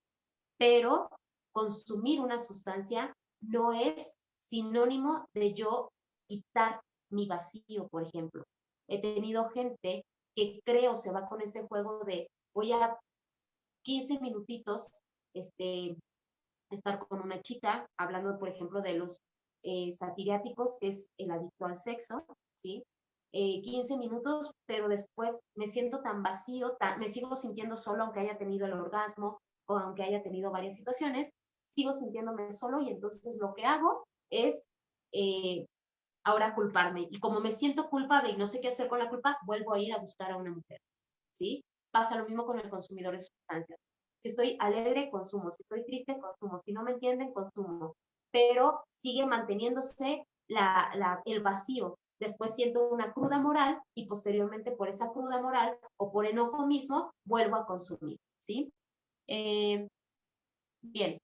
Pero consumir una sustancia no es sinónimo de yo quitar mi vacío, por ejemplo. He tenido gente que creo se va con ese juego de voy a 15 minutitos este, estar con una chica, hablando, por ejemplo, de los eh, satiriáticos, que es el adicto al sexo, ¿sí? 15 eh, minutos, pero después me siento tan vacío, me sigo sintiendo solo aunque haya tenido el orgasmo o aunque haya tenido varias situaciones, sigo sintiéndome solo y entonces lo que hago es eh, ahora culparme. Y como me siento culpable y no sé qué hacer con la culpa, vuelvo a ir a buscar a una mujer. ¿Sí? Pasa lo mismo con el consumidor de sustancias. Si estoy alegre, consumo. Si estoy triste, consumo. Si no me entienden, consumo. Pero sigue manteniéndose la, el vacío. Después siento una cruda moral y posteriormente por esa cruda moral o por enojo mismo vuelvo a consumir. ¿Sí? Eh, bien.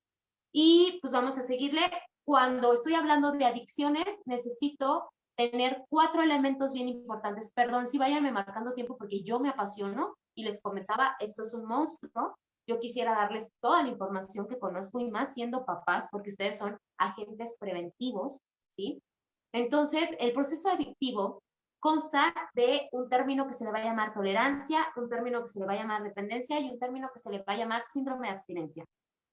Y pues vamos a seguirle cuando estoy hablando de adicciones, necesito tener cuatro elementos bien importantes. Perdón, si váyanme marcando tiempo porque yo me apasiono y les comentaba, esto es un monstruo. Yo quisiera darles toda la información que conozco y más siendo papás, porque ustedes son agentes preventivos, ¿sí? Entonces, el proceso adictivo consta de un término que se le va a llamar tolerancia, un término que se le va a llamar dependencia y un término que se le va a llamar síndrome de abstinencia.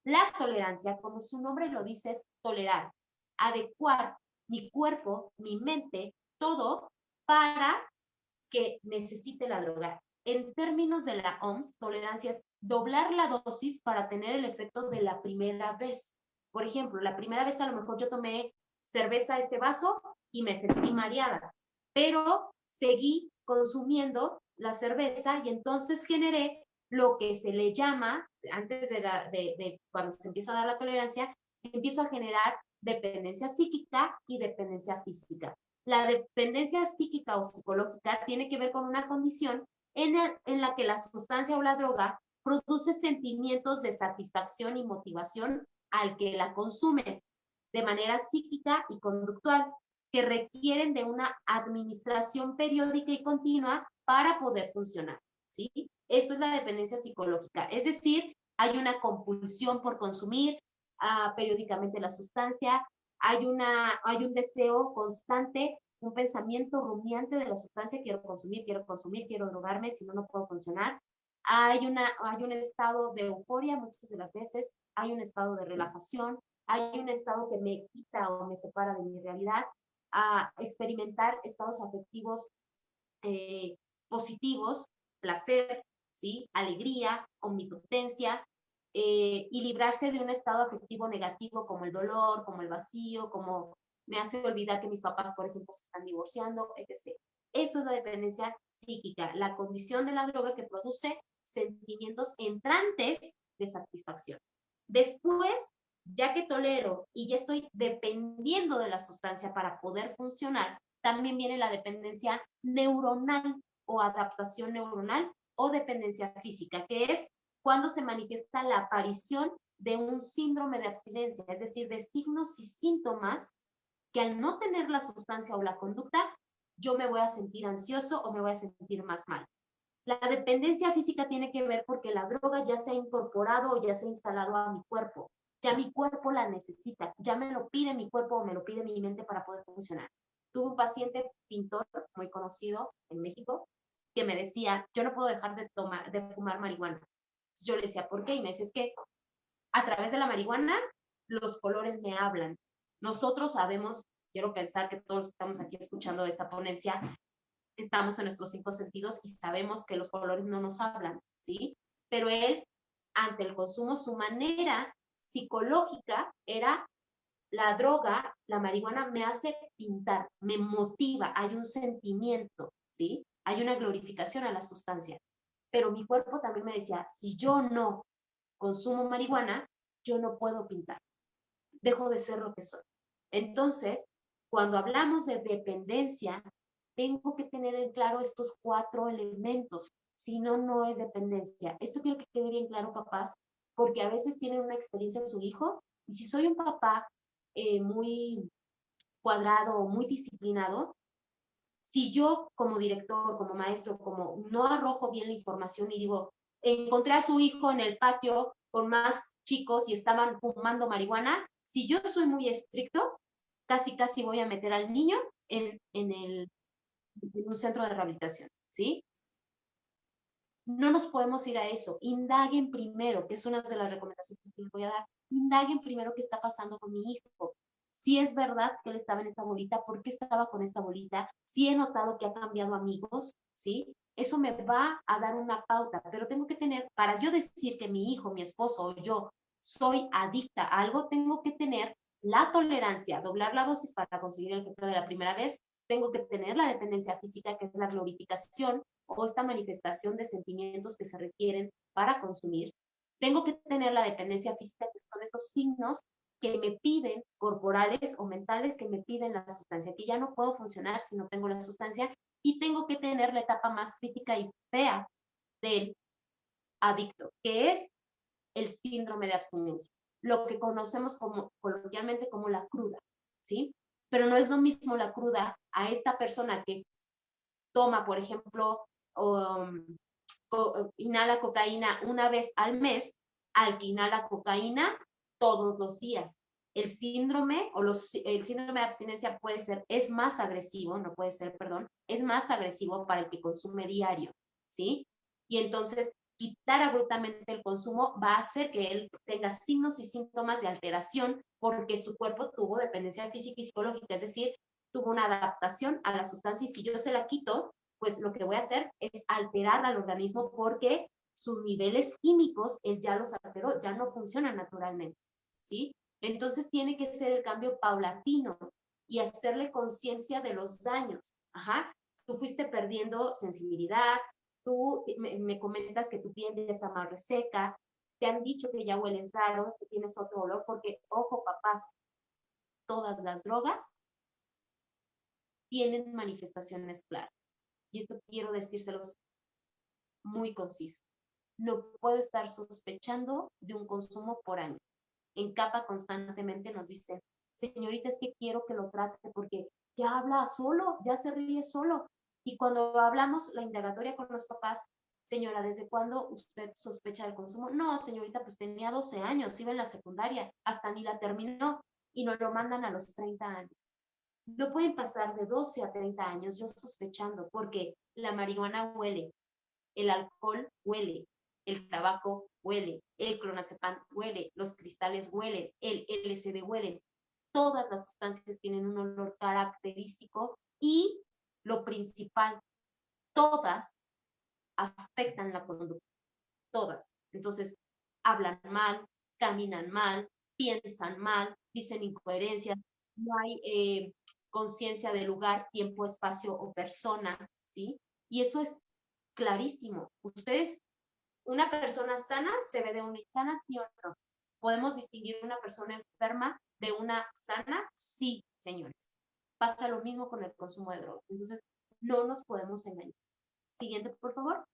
La tolerancia, como su nombre lo dice, es tolerar, adecuar mi cuerpo, mi mente, todo para que necesite la droga. En términos de la OMS, tolerancia es doblar la dosis para tener el efecto de la primera vez. Por ejemplo, la primera vez a lo mejor yo tomé cerveza este vaso y me sentí mareada, pero seguí consumiendo la cerveza y entonces generé lo que se le llama, antes de, de, cuando se empieza a dar la tolerancia, empiezo a generar dependencia psíquica y dependencia física. La dependencia psíquica o psicológica tiene que ver con una condición en, la que la sustancia o la droga produce sentimientos de satisfacción y motivación al que la consume de manera psíquica y conductual que requieren de una administración periódica y continua para poder funcionar. ¿sí? Eso es la dependencia psicológica. Es decir, hay una compulsión por consumir uh, periódicamente la sustancia, hay, una, hay un deseo constante, un pensamiento rumiante de la sustancia, quiero consumir, quiero consumir, quiero drogarme, si no, no puedo funcionar. Hay, una, hay un estado de euforia muchas de las veces, hay un estado de relajación, hay un estado que me quita o me separa de mi realidad, a experimentar estados afectivos eh, positivos, placer, ¿sí? alegría, omnipotencia, eh, y librarse de un estado afectivo negativo como el dolor, como el vacío, como me hace olvidar que mis papás, por ejemplo, se están divorciando, etc. Eso es la dependencia psíquica, la condición de la droga que produce sentimientos entrantes de satisfacción. Después, ya que tolero y ya estoy dependiendo de la sustancia para poder funcionar, también viene la dependencia neuronal o adaptación neuronal o dependencia física, que es cuando se manifiesta la aparición de un síndrome de abstinencia, es decir, de signos y síntomas que al no tener la sustancia o la conducta, yo me voy a sentir ansioso o me voy a sentir más mal. La dependencia física tiene que ver porque la droga ya se ha incorporado o ya se ha instalado a mi cuerpo. Ya mi cuerpo la necesita, ya me lo pide mi cuerpo o me lo pide mi mente para poder funcionar. Tuve un paciente pintor muy conocido en México que me decía, yo no puedo dejar de, tomar, de fumar marihuana. yo le decía, ¿por qué? Y me dice, es que a través de la marihuana los colores me hablan. Nosotros sabemos, quiero pensar que todos los que estamos aquí escuchando esta ponencia, estamos en nuestros cinco sentidos y sabemos que los colores no nos hablan, ¿sí? Pero él, ante el consumo, su manera psicológica era la droga, la marihuana me hace pintar, me motiva, hay un sentimiento, ¿sí? hay una glorificación a la sustancia. Pero mi cuerpo también me decía, si yo no consumo marihuana, yo no puedo pintar. Dejo de ser lo que soy. Entonces, cuando hablamos de dependencia, Tengo que tener en claro estos cuatro elementos, si no, no es dependencia. Esto quiero que quede bien claro, papás, porque a veces tienen una experiencia su hijo, y si soy un papá eh, muy cuadrado o muy disciplinado, si yo como director, como maestro, como no arrojo bien la información y digo, encontré a su hijo en el patio con más chicos y estaban fumando marihuana, si yo soy muy estricto, casi casi voy a meter al niño en, en, el, en un centro de rehabilitación, ¿sí? No nos podemos ir a eso. Indaguen primero, que es una de las recomendaciones que les voy a dar. Indaguen primero qué está pasando con mi hijo. Si es verdad que él estaba en esta bolita, ¿por qué estaba con esta bolita? Si he notado que ha cambiado amigos, ¿sí? Eso me va a dar una pauta, pero tengo que tener, para yo decir que mi hijo, mi esposo o yo soy adicta a algo, tengo que tener la tolerancia, doblar la dosis para conseguir el efecto de la primera vez, tengo que tener la dependencia física, que es la glorificación o esta manifestación de sentimientos que se requieren para consumir. Tengo que tener la dependencia física, que son estos signos que me piden, corporales o mentales, que me piden la sustancia, que ya no puedo funcionar si no tengo la sustancia, y tengo que tener la etapa más crítica y fea del adicto, que es el síndrome de abstinencia, lo que conocemos como coloquialmente como la cruda, ¿sí? Pero no es lo mismo la cruda a esta persona que toma, por ejemplo, o, inhala cocaína una vez al mes, al que inhala cocaína todos los días. El síndrome o el síndrome de abstinencia puede ser, es más agresivo, no puede ser, perdón, es más agresivo para el que consume diario, ¿sí? Y entonces quitar abruptamente el consumo va a hacer que él tenga signos y síntomas de alteración porque su cuerpo tuvo dependencia física y psicológica, es decir, tuvo una adaptación a la sustancia y si yo se la quito, pues lo que voy a hacer es alterar al organismo porque sus niveles químicos, él ya los alteró, ya no funcionan naturalmente, ¿sí? Entonces tiene que ser el cambio paulatino y hacerle conciencia de los daños. Ajá, tú fuiste perdiendo sensibilidad, tú me, comentas que tu piel ya está más reseca, te han dicho que ya hueles raro, que tienes otro olor, porque, ojo, papás, todas las drogas tienen manifestaciones claras. Y esto quiero decírselos muy conciso. No puedo estar sospechando de un consumo por año. En capa constantemente nos dicen, señorita, es que quiero que lo trate porque ya habla solo, ya se ríe solo, y cuando hablamos la indagatoria con los papás, señora, ¿desde cuándo usted sospecha del consumo? No, señorita, pues tenía 12 años, iba en la secundaria, hasta ni la terminó y nos lo mandan a los 30 años. No pueden pasar de 12 a 30 años yo sospechando porque la marihuana huele, el alcohol huele, el tabaco huele, el clonazepam huele, los cristales huelen, el LSD huelen. Todas las sustancias tienen un olor característico y lo principal, todas afectan la conducta, todas. Entonces, hablan mal, caminan mal, piensan mal, dicen incoherencias, no hay eh, conciencia de lugar, tiempo, espacio o persona, ¿sí? Y eso es clarísimo. Ustedes, una persona sana se ve de una sana, sí o no. ¿Podemos distinguir una persona enferma de una sana? Sí, señores. Pasa lo mismo con el consumo de drogas. Entonces, no nos podemos engañar. Siguiente, por favor.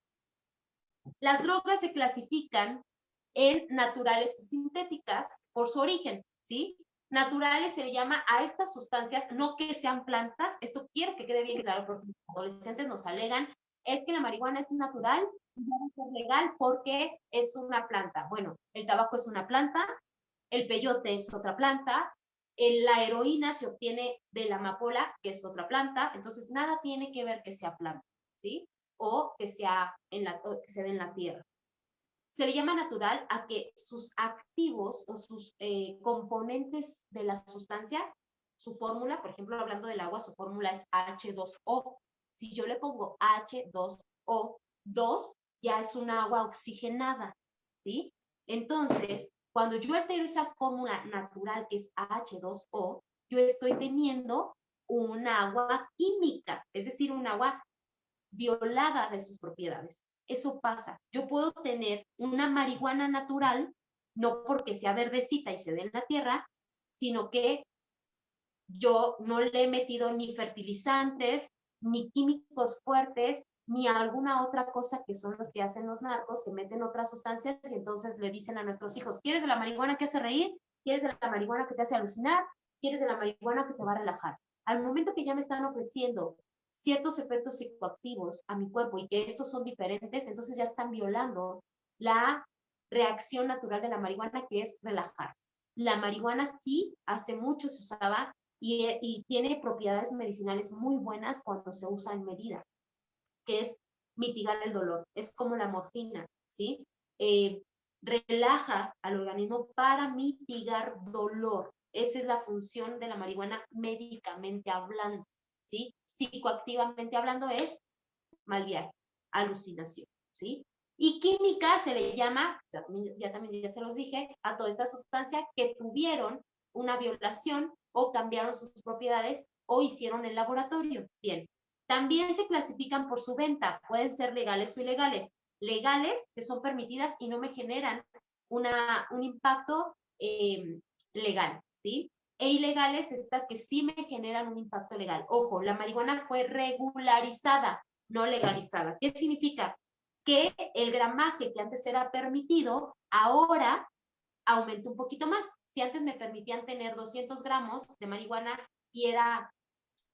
Las drogas se clasifican en naturales y sintéticas por su origen, ¿sí? Naturales se le llama a estas sustancias, no que sean plantas, esto quiero que quede bien claro porque los adolescentes nos alegan, es que la marihuana es natural y debe ser legal porque es una planta. Bueno, el tabaco es una planta, el peyote es otra planta, la heroína se obtiene de la amapola, que es otra planta, entonces nada tiene que ver que sea planta, ¿sí? O que, sea en la, que se dé en la tierra. Se le llama natural a que sus activos o sus eh, componentes de la sustancia, su fórmula, por ejemplo, hablando del agua, su fórmula es H2O. Si yo le pongo H2O, 2 ya es un agua oxigenada, ¿sí? Entonces, cuando yo altero esa fórmula natural que es H2O, yo estoy teniendo un agua química, es decir, un agua violada de sus propiedades. Eso pasa. Yo puedo tener una marihuana natural, no porque sea verdecita y se dé en la tierra, sino que yo no le he metido ni fertilizantes, ni químicos fuertes, ni alguna otra cosa que son los que hacen los narcos, que meten otras sustancias y entonces le dicen a nuestros hijos, ¿quieres de la marihuana que hace reír? ¿Quieres de la marihuana que te hace alucinar? ¿Quieres de la marihuana que te va a relajar? Al momento que ya me están ofreciendo ciertos efectos psicoactivos a mi cuerpo y que estos son diferentes, entonces ya están violando la reacción natural de la marihuana, que es relajar. La marihuana sí, hace mucho se usaba y, y tiene propiedades medicinales muy buenas cuando se usa en medida, es mitigar el dolor. Es como la morfina, ¿sí? Eh, relaja al organismo para mitigar dolor. Esa es la función de la marihuana médicamente hablando, ¿sí? Psicoactivamente hablando es mal viaje, alucinación, ¿sí? Y química se le llama, ya también ya se los dije, a toda esta sustancia que tuvieron una violación o cambiaron sus propiedades o hicieron el laboratorio. Bien, también se clasifican por su venta, pueden ser legales o ilegales. Legales, que son permitidas y no me generan una, un impacto em, legal, ¿sí? E ilegales, estas que sí me generan un impacto legal. Ojo, la marihuana fue regularizada, no legalizada. ¿Qué significa? que el gramaje que antes era permitido, ahora aumentó un poquito más. Si antes me permitían tener 200 gramos de marihuana y era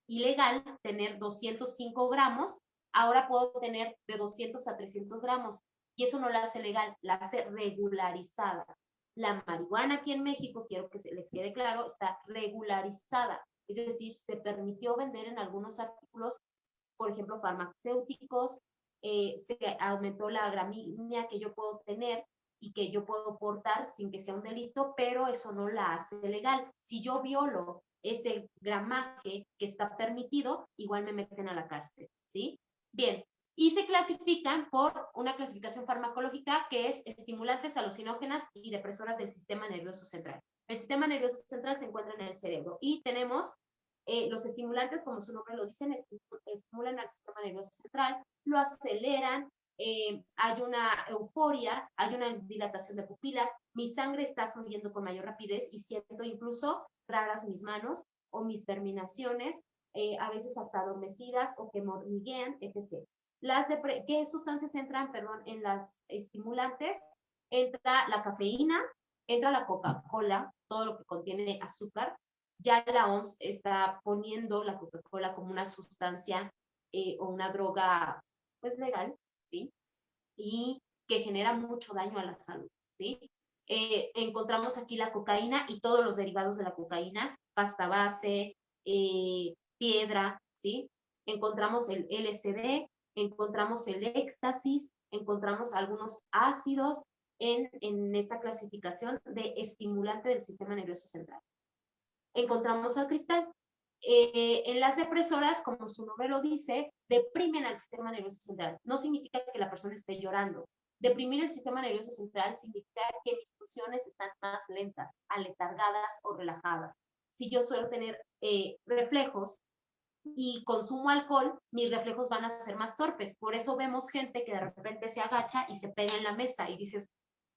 ilegal tener 205 gramos, ahora puedo tener de 200 a 300 gramos. Y eso no la hace legal, la hace regularizada. La marihuana aquí en México, quiero que se les quede claro, está regularizada. Es decir, se permitió vender en algunos artículos, por ejemplo, farmacéuticos, eh, se aumentó la gramínea que yo puedo tener y que yo puedo portar sin que sea un delito, pero eso no la hace legal. Si yo violo ese gramaje que está permitido, igual me meten a la cárcel, ¿sí? Bien, y se clasifican por una clasificación farmacológica que es estimulantes alucinógenas y depresoras del sistema nervioso central. El sistema nervioso central se encuentra en el cerebro y tenemos eh, los estimulantes, como su nombre lo dicen, estimulan al sistema nervioso central, lo aceleran, eh, hay una euforia, hay una dilatación de pupilas, mi sangre está fluyendo con mayor rapidez y siento incluso raras mis manos o mis terminaciones, eh, a veces hasta adormecidas o que mormiguean, etc. Las ¿Qué sustancias entran, perdón, en las estimulantes? Entra la cafeína, entra la Coca-Cola, todo lo que contiene azúcar, ya la OMS está poniendo la Coca-Cola como una sustancia eh, o una droga pues legal. Y que genera mucho daño a la salud, ¿sí? Eh, encontramos aquí la cocaína y todos los derivados de la cocaína, pasta base, eh, piedra, ¿sí? Encontramos el LSD, encontramos el éxtasis, encontramos algunos ácidos en, en esta clasificación de estimulante del sistema nervioso central encontramos al cristal. Eh, en las depresoras, como su nombre lo dice, deprimen al sistema nervioso central. No significa que la persona esté llorando. Deprimir el sistema nervioso central significa que mis funciones están más lentas, aletargadas o relajadas. Si yo suelo tener eh, reflejos y consumo alcohol, mis reflejos van a ser más torpes. Por eso vemos gente que de repente se agacha y se pega en la mesa y dices,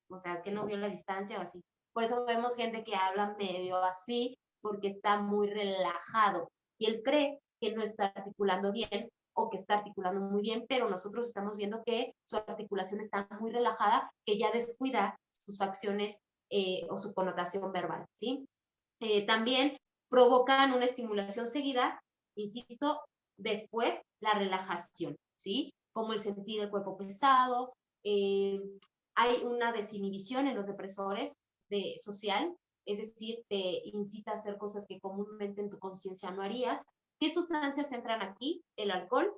o sea, que no vio la distancia o así. Por eso vemos gente que habla medio así porque está muy relajado y él cree que no está articulando bien o que está articulando muy bien, pero nosotros estamos viendo que su articulación está muy relajada, que ya descuida sus facciones eh, o su connotación verbal, ¿sí? Eh, también provocan una estimulación seguida, insisto, después la relajación, ¿sí? Como el sentir el cuerpo pesado, eh, hay una desinhibición en los depresores de, social, es decir, te incita a hacer cosas que comúnmente en tu conciencia no harías. ¿Qué sustancias entran aquí? El alcohol,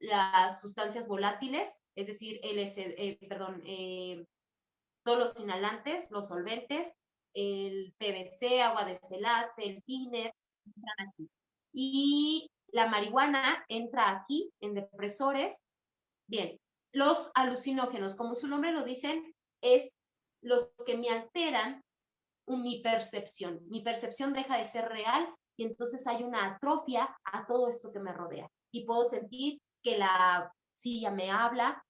las sustancias volátiles, es decir, el, eh, perdón, eh, todos los inhalantes, los solventes, el PVC, agua de celaste, el thinner, entran aquí. Y la marihuana entra aquí en depresores. Bien, los alucinógenos, como su nombre lo dicen, es los que me alteran mi percepción. Mi percepción deja de ser real y entonces hay una atrofia a todo esto que me rodea. Y puedo sentir que la silla me habla.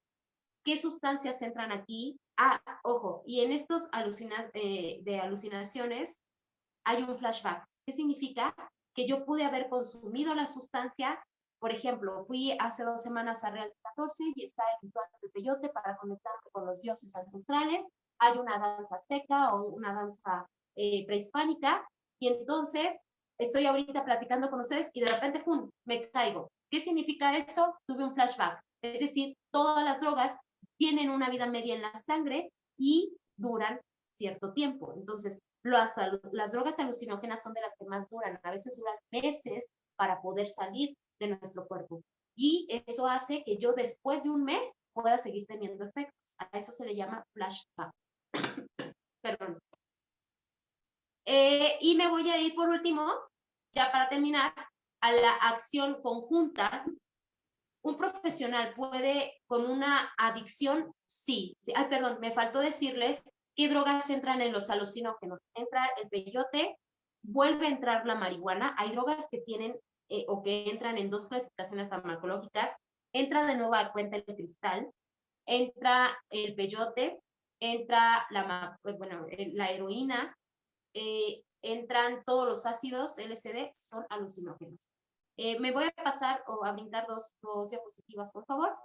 ¿Qué sustancias entran aquí? Ah, ojo, y en estos alucina eh, de alucinaciones hay un flashback. ¿Qué significa? Que yo pude haber consumido la sustancia Por ejemplo, fui hace dos semanas a Real 14 y está el ritual del peyote para conectarme con los dioses ancestrales. Hay una danza azteca o una danza eh, prehispánica y entonces estoy ahorita platicando con ustedes y de repente, ¡fum!, me caigo. ¿Qué significa eso? Tuve un flashback. Es decir, todas las drogas tienen una vida media en la sangre y duran cierto tiempo. Entonces, las, las drogas alucinógenas son de las que más duran. A veces duran meses para poder salir de nuestro cuerpo. Y eso hace que yo después de un mes pueda seguir teniendo efectos. A eso se le llama flashback. Perdón. Eh, y me voy a ir por último, ya para terminar, a la acción conjunta. Un profesional puede con una adicción, sí. Ay, perdón, me faltó decirles qué drogas entran en los alucinógenos. Entra el peyote, vuelve a entrar la marihuana. Hay drogas que tienen eh, o que entran en dos clasificaciones farmacológicas, entra de nuevo a cuenta el cristal, entra el peyote, entra la, pues, bueno, la heroína, eh, entran todos los ácidos LSD, son alucinógenos. Eh, me voy a pasar o a brindar dos, dos diapositivas, por favor.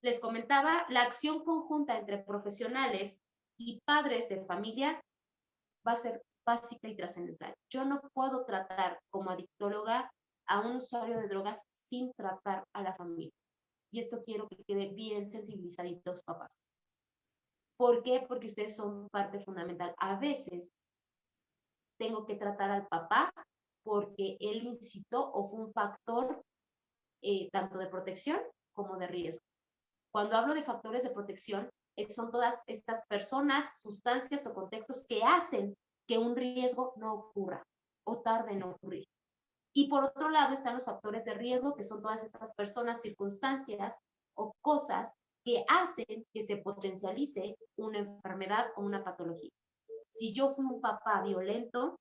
Les comentaba, la acción conjunta entre profesionales y padres de familia va a ser básica y trascendental. Yo no puedo tratar como adictóloga a un usuario de drogas sin tratar a la familia. Y esto quiero que quede bien sensibilizaditos papás. ¿Por qué? Porque ustedes son parte fundamental. A veces tengo que tratar al papá porque él incitó o fue un factor eh, tanto de protección como de riesgo. Cuando hablo de factores de protección, son todas estas personas, sustancias o contextos que hacen que un riesgo no ocurra o tarde en ocurrir. Y por otro lado están los factores de riesgo, que son todas estas personas, circunstancias o cosas que hacen que se potencialice una enfermedad o una patología. Si yo fui un papá violento,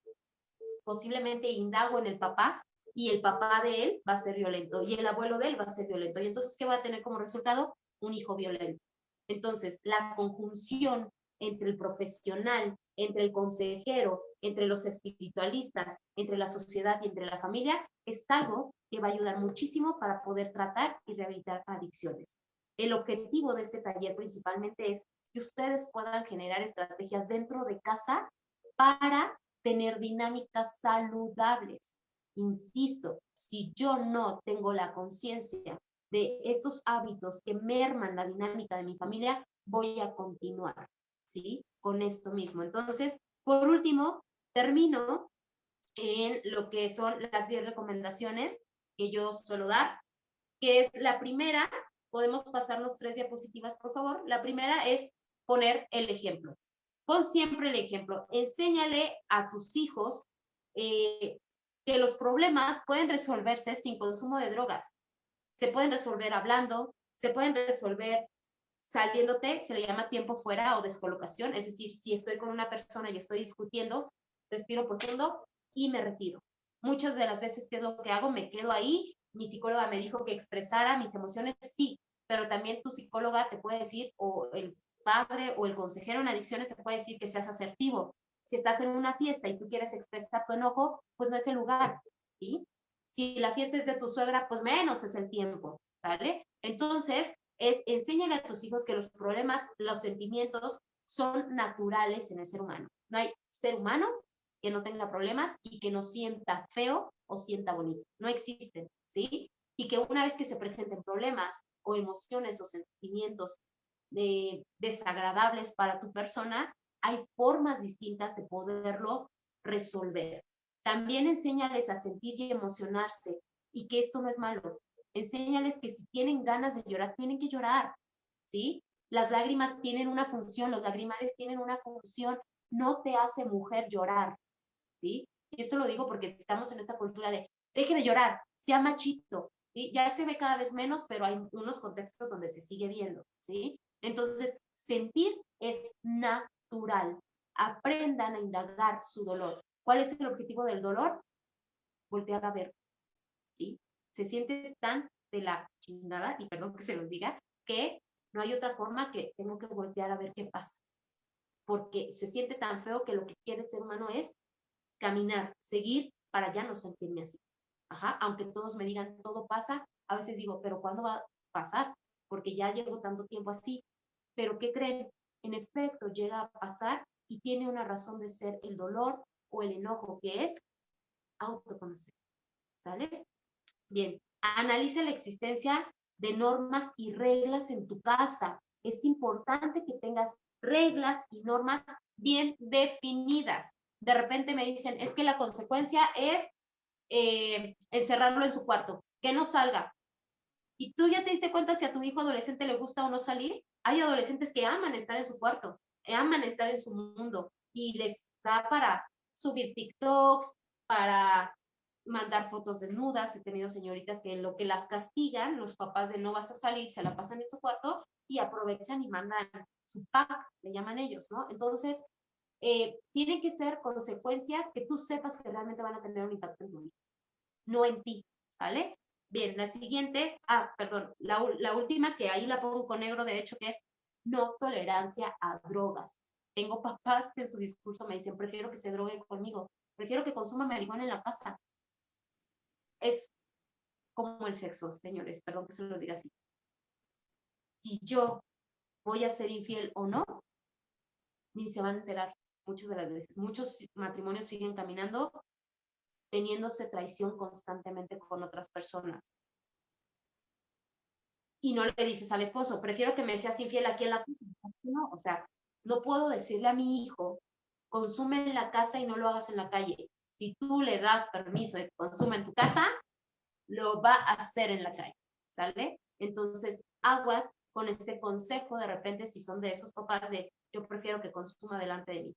posiblemente indago en el papá y el papá de él va a ser violento y el abuelo de él va a ser violento. Y entonces, ¿qué va a tener como resultado? Un hijo violento. Entonces, la conjunción entre el profesional, entre el consejero, entre los espiritualistas, entre la sociedad y entre la familia, es algo que va a ayudar muchísimo para poder tratar y rehabilitar adicciones. El objetivo de este taller principalmente es que ustedes puedan generar estrategias dentro de casa para tener dinámicas saludables. Insisto, si yo no tengo la conciencia de estos hábitos que merman la dinámica de mi familia, voy a continuar, ¿sí? Con esto mismo. Entonces, por último, termino en lo que son las 10 recomendaciones que yo suelo dar, que es la primera, podemos pasarnos tres diapositivas, por favor. La primera es poner el ejemplo. Pon siempre el ejemplo. Enséñale a tus hijos eh, que los problemas pueden resolverse sin consumo de drogas. Se pueden resolver hablando, se pueden resolver saliéndote, se le llama tiempo fuera o descolocación, es decir, si estoy con una persona y estoy discutiendo, respiro profundo y me retiro. Muchas de las veces, ¿qué es lo que hago? Me quedo ahí, mi psicóloga me dijo que expresara mis emociones, sí, pero también tu psicóloga te puede decir, o el padre o el consejero en adicciones te puede decir que seas asertivo. Si estás en una fiesta y tú quieres expresar tu enojo, pues no es el lugar, ¿sí? Si la fiesta es de tu suegra, pues menos es el tiempo, ¿sale? Entonces, es enséñale a tus hijos que los problemas, los sentimientos son naturales en el ser humano. No hay ser humano que no tenga problemas y que no sienta feo o sienta bonito. No existen, ¿sí? Y que una vez que se presenten problemas o emociones o sentimientos de, desagradables para tu persona, hay formas distintas de poderlo resolver. También enséñales a sentir y emocionarse y que esto no es malo, enséñales que si tienen ganas de llorar, tienen que llorar, ¿sí? Las lágrimas tienen una función, los lagrimales tienen una función, no te hace mujer llorar, ¿sí? Y esto lo digo porque estamos en esta cultura de, deje de llorar, sea machito, ¿sí? Ya se ve cada vez menos, pero hay unos contextos donde se sigue viendo, ¿sí? Entonces, sentir es natural. Aprendan a indagar su dolor. ¿Cuál es el objetivo del dolor? Voltear a ver, ¿sí? se siente tan de la chingada, y perdón que se los diga, que no hay otra forma que tengo que voltear a ver qué pasa. Porque se siente tan feo que lo que quiere el ser humano es caminar, seguir para ya no sentirme así. Ajá, aunque todos me digan todo pasa, a veces digo, pero ¿cuándo va a pasar? Porque ya llevo tanto tiempo así. Pero ¿qué creen? En efecto, llega a pasar y tiene una razón de ser el dolor o el enojo, que es autoconocer. ¿Sale? Bien, analice la existencia de normas y reglas en tu casa. Es importante que tengas reglas y normas bien definidas. De repente me dicen, es que la consecuencia es eh, encerrarlo en su cuarto, que no salga. Y tú ya te diste cuenta si a tu hijo adolescente le gusta o no salir. Hay adolescentes que aman estar en su cuarto, aman estar en su mundo y les da para subir TikToks, para mandar fotos desnudas. He tenido señoritas que lo que las castigan, los papás de no vas a salir, se la pasan en su cuarto y aprovechan y mandan su pack, le llaman ellos, ¿no? Entonces, eh, tienen que ser consecuencias que tú sepas que realmente van a tener un impacto en tu vida, no en ti, ¿sale? Bien, la siguiente, ah, perdón, la, última que ahí la pongo con negro, de hecho, que es no tolerancia a drogas. Tengo papás que en su discurso me dicen, prefiero que se drogue conmigo, prefiero que consuma marihuana en la casa. Es como el sexo, señores, perdón que se lo diga así. Si yo voy a ser infiel o no, ni se van a enterar muchas de las veces. Muchos matrimonios siguen caminando teniéndose traición constantemente con otras personas. Y no le dices al esposo, prefiero que me seas infiel aquí en la casa. No, o sea, no puedo decirle a mi hijo, consume en la casa y no lo hagas en la calle. Si tú le das permiso de que consuma en tu casa, lo va a hacer en la calle, ¿sale? Entonces, aguas con ese consejo de repente si son de esos papás de yo prefiero que consuma delante de mí.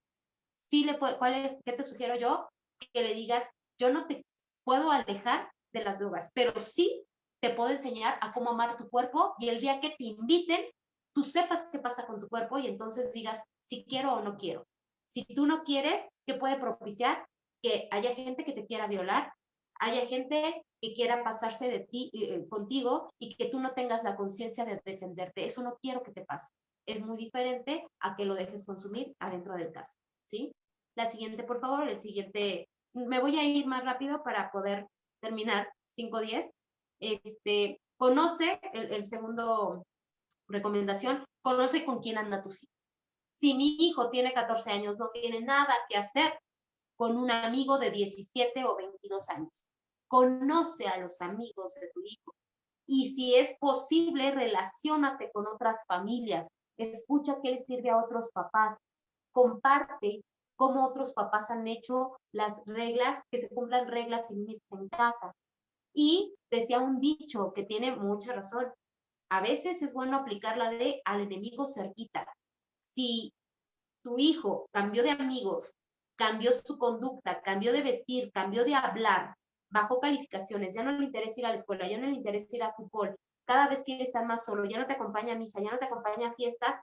Sí le puede, ¿cuál es, qué te sugiero yo? Que le digas, yo no te puedo alejar de las drogas, pero sí te puedo enseñar a cómo amar tu cuerpo y el día que te inviten, tú sepas qué pasa con tu cuerpo y entonces digas si quiero o no quiero. Si tú no quieres, ¿qué puede propiciar? Que haya gente que te quiera violar, haya gente que quiera pasarse de ti eh, contigo y que tú no tengas la conciencia de defenderte. Eso no quiero que te pase. Es muy diferente a que lo dejes consumir adentro del caso, ¿sí? La siguiente, por favor, el siguiente. Me voy a ir más rápido para poder terminar 5-10. Este, conoce, el, el segundo recomendación, conoce con quién anda tu hijo. Si mi hijo tiene 14 años, no tiene nada que hacer con un amigo de 17 o 22 años. Conoce a los amigos de tu hijo. Y si es posible, relaciónate con otras familias. Escucha qué le sirve a otros papás. Comparte cómo otros papás han hecho las reglas, que se cumplan reglas en casa. Y decía un dicho que tiene mucha razón. A veces es bueno aplicar la de al enemigo cerquita. Si tu hijo cambió de amigos, cambió su conducta, cambió de vestir, cambió de hablar, bajó calificaciones, ya no le interesa ir a la escuela, ya no le interesa ir a fútbol, cada vez quiere estar más solo, ya no te acompaña a misa, ya no te acompaña a fiestas,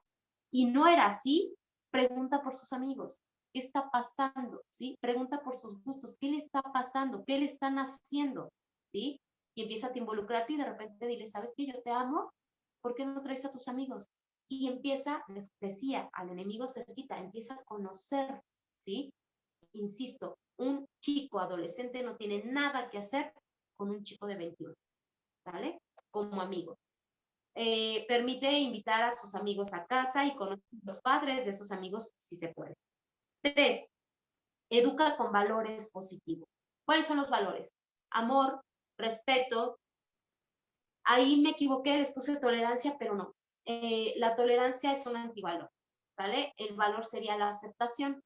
y no era así, pregunta por sus amigos, ¿qué está pasando? ¿Sí? Pregunta por sus gustos, ¿qué le está pasando? ¿Qué le están haciendo? ¿Sí? Y empieza a involucrarte y de repente dile, ¿sabes qué? Yo te amo, ¿por qué no traes a tus amigos? Y empieza, les decía, al enemigo cerquita, empieza a conocer, ¿sí? Insisto, un chico adolescente no tiene nada que hacer con un chico de 21, ¿sale? Como amigo. Eh, permite invitar a sus amigos a casa y conocer los padres de esos amigos si se puede. Tres, educa con valores positivos. ¿Cuáles son los valores? Amor, respeto, Ahí me equivoqué, les puse tolerancia, pero no. Eh, la tolerancia es un antivalor, ¿vale? El valor sería la aceptación.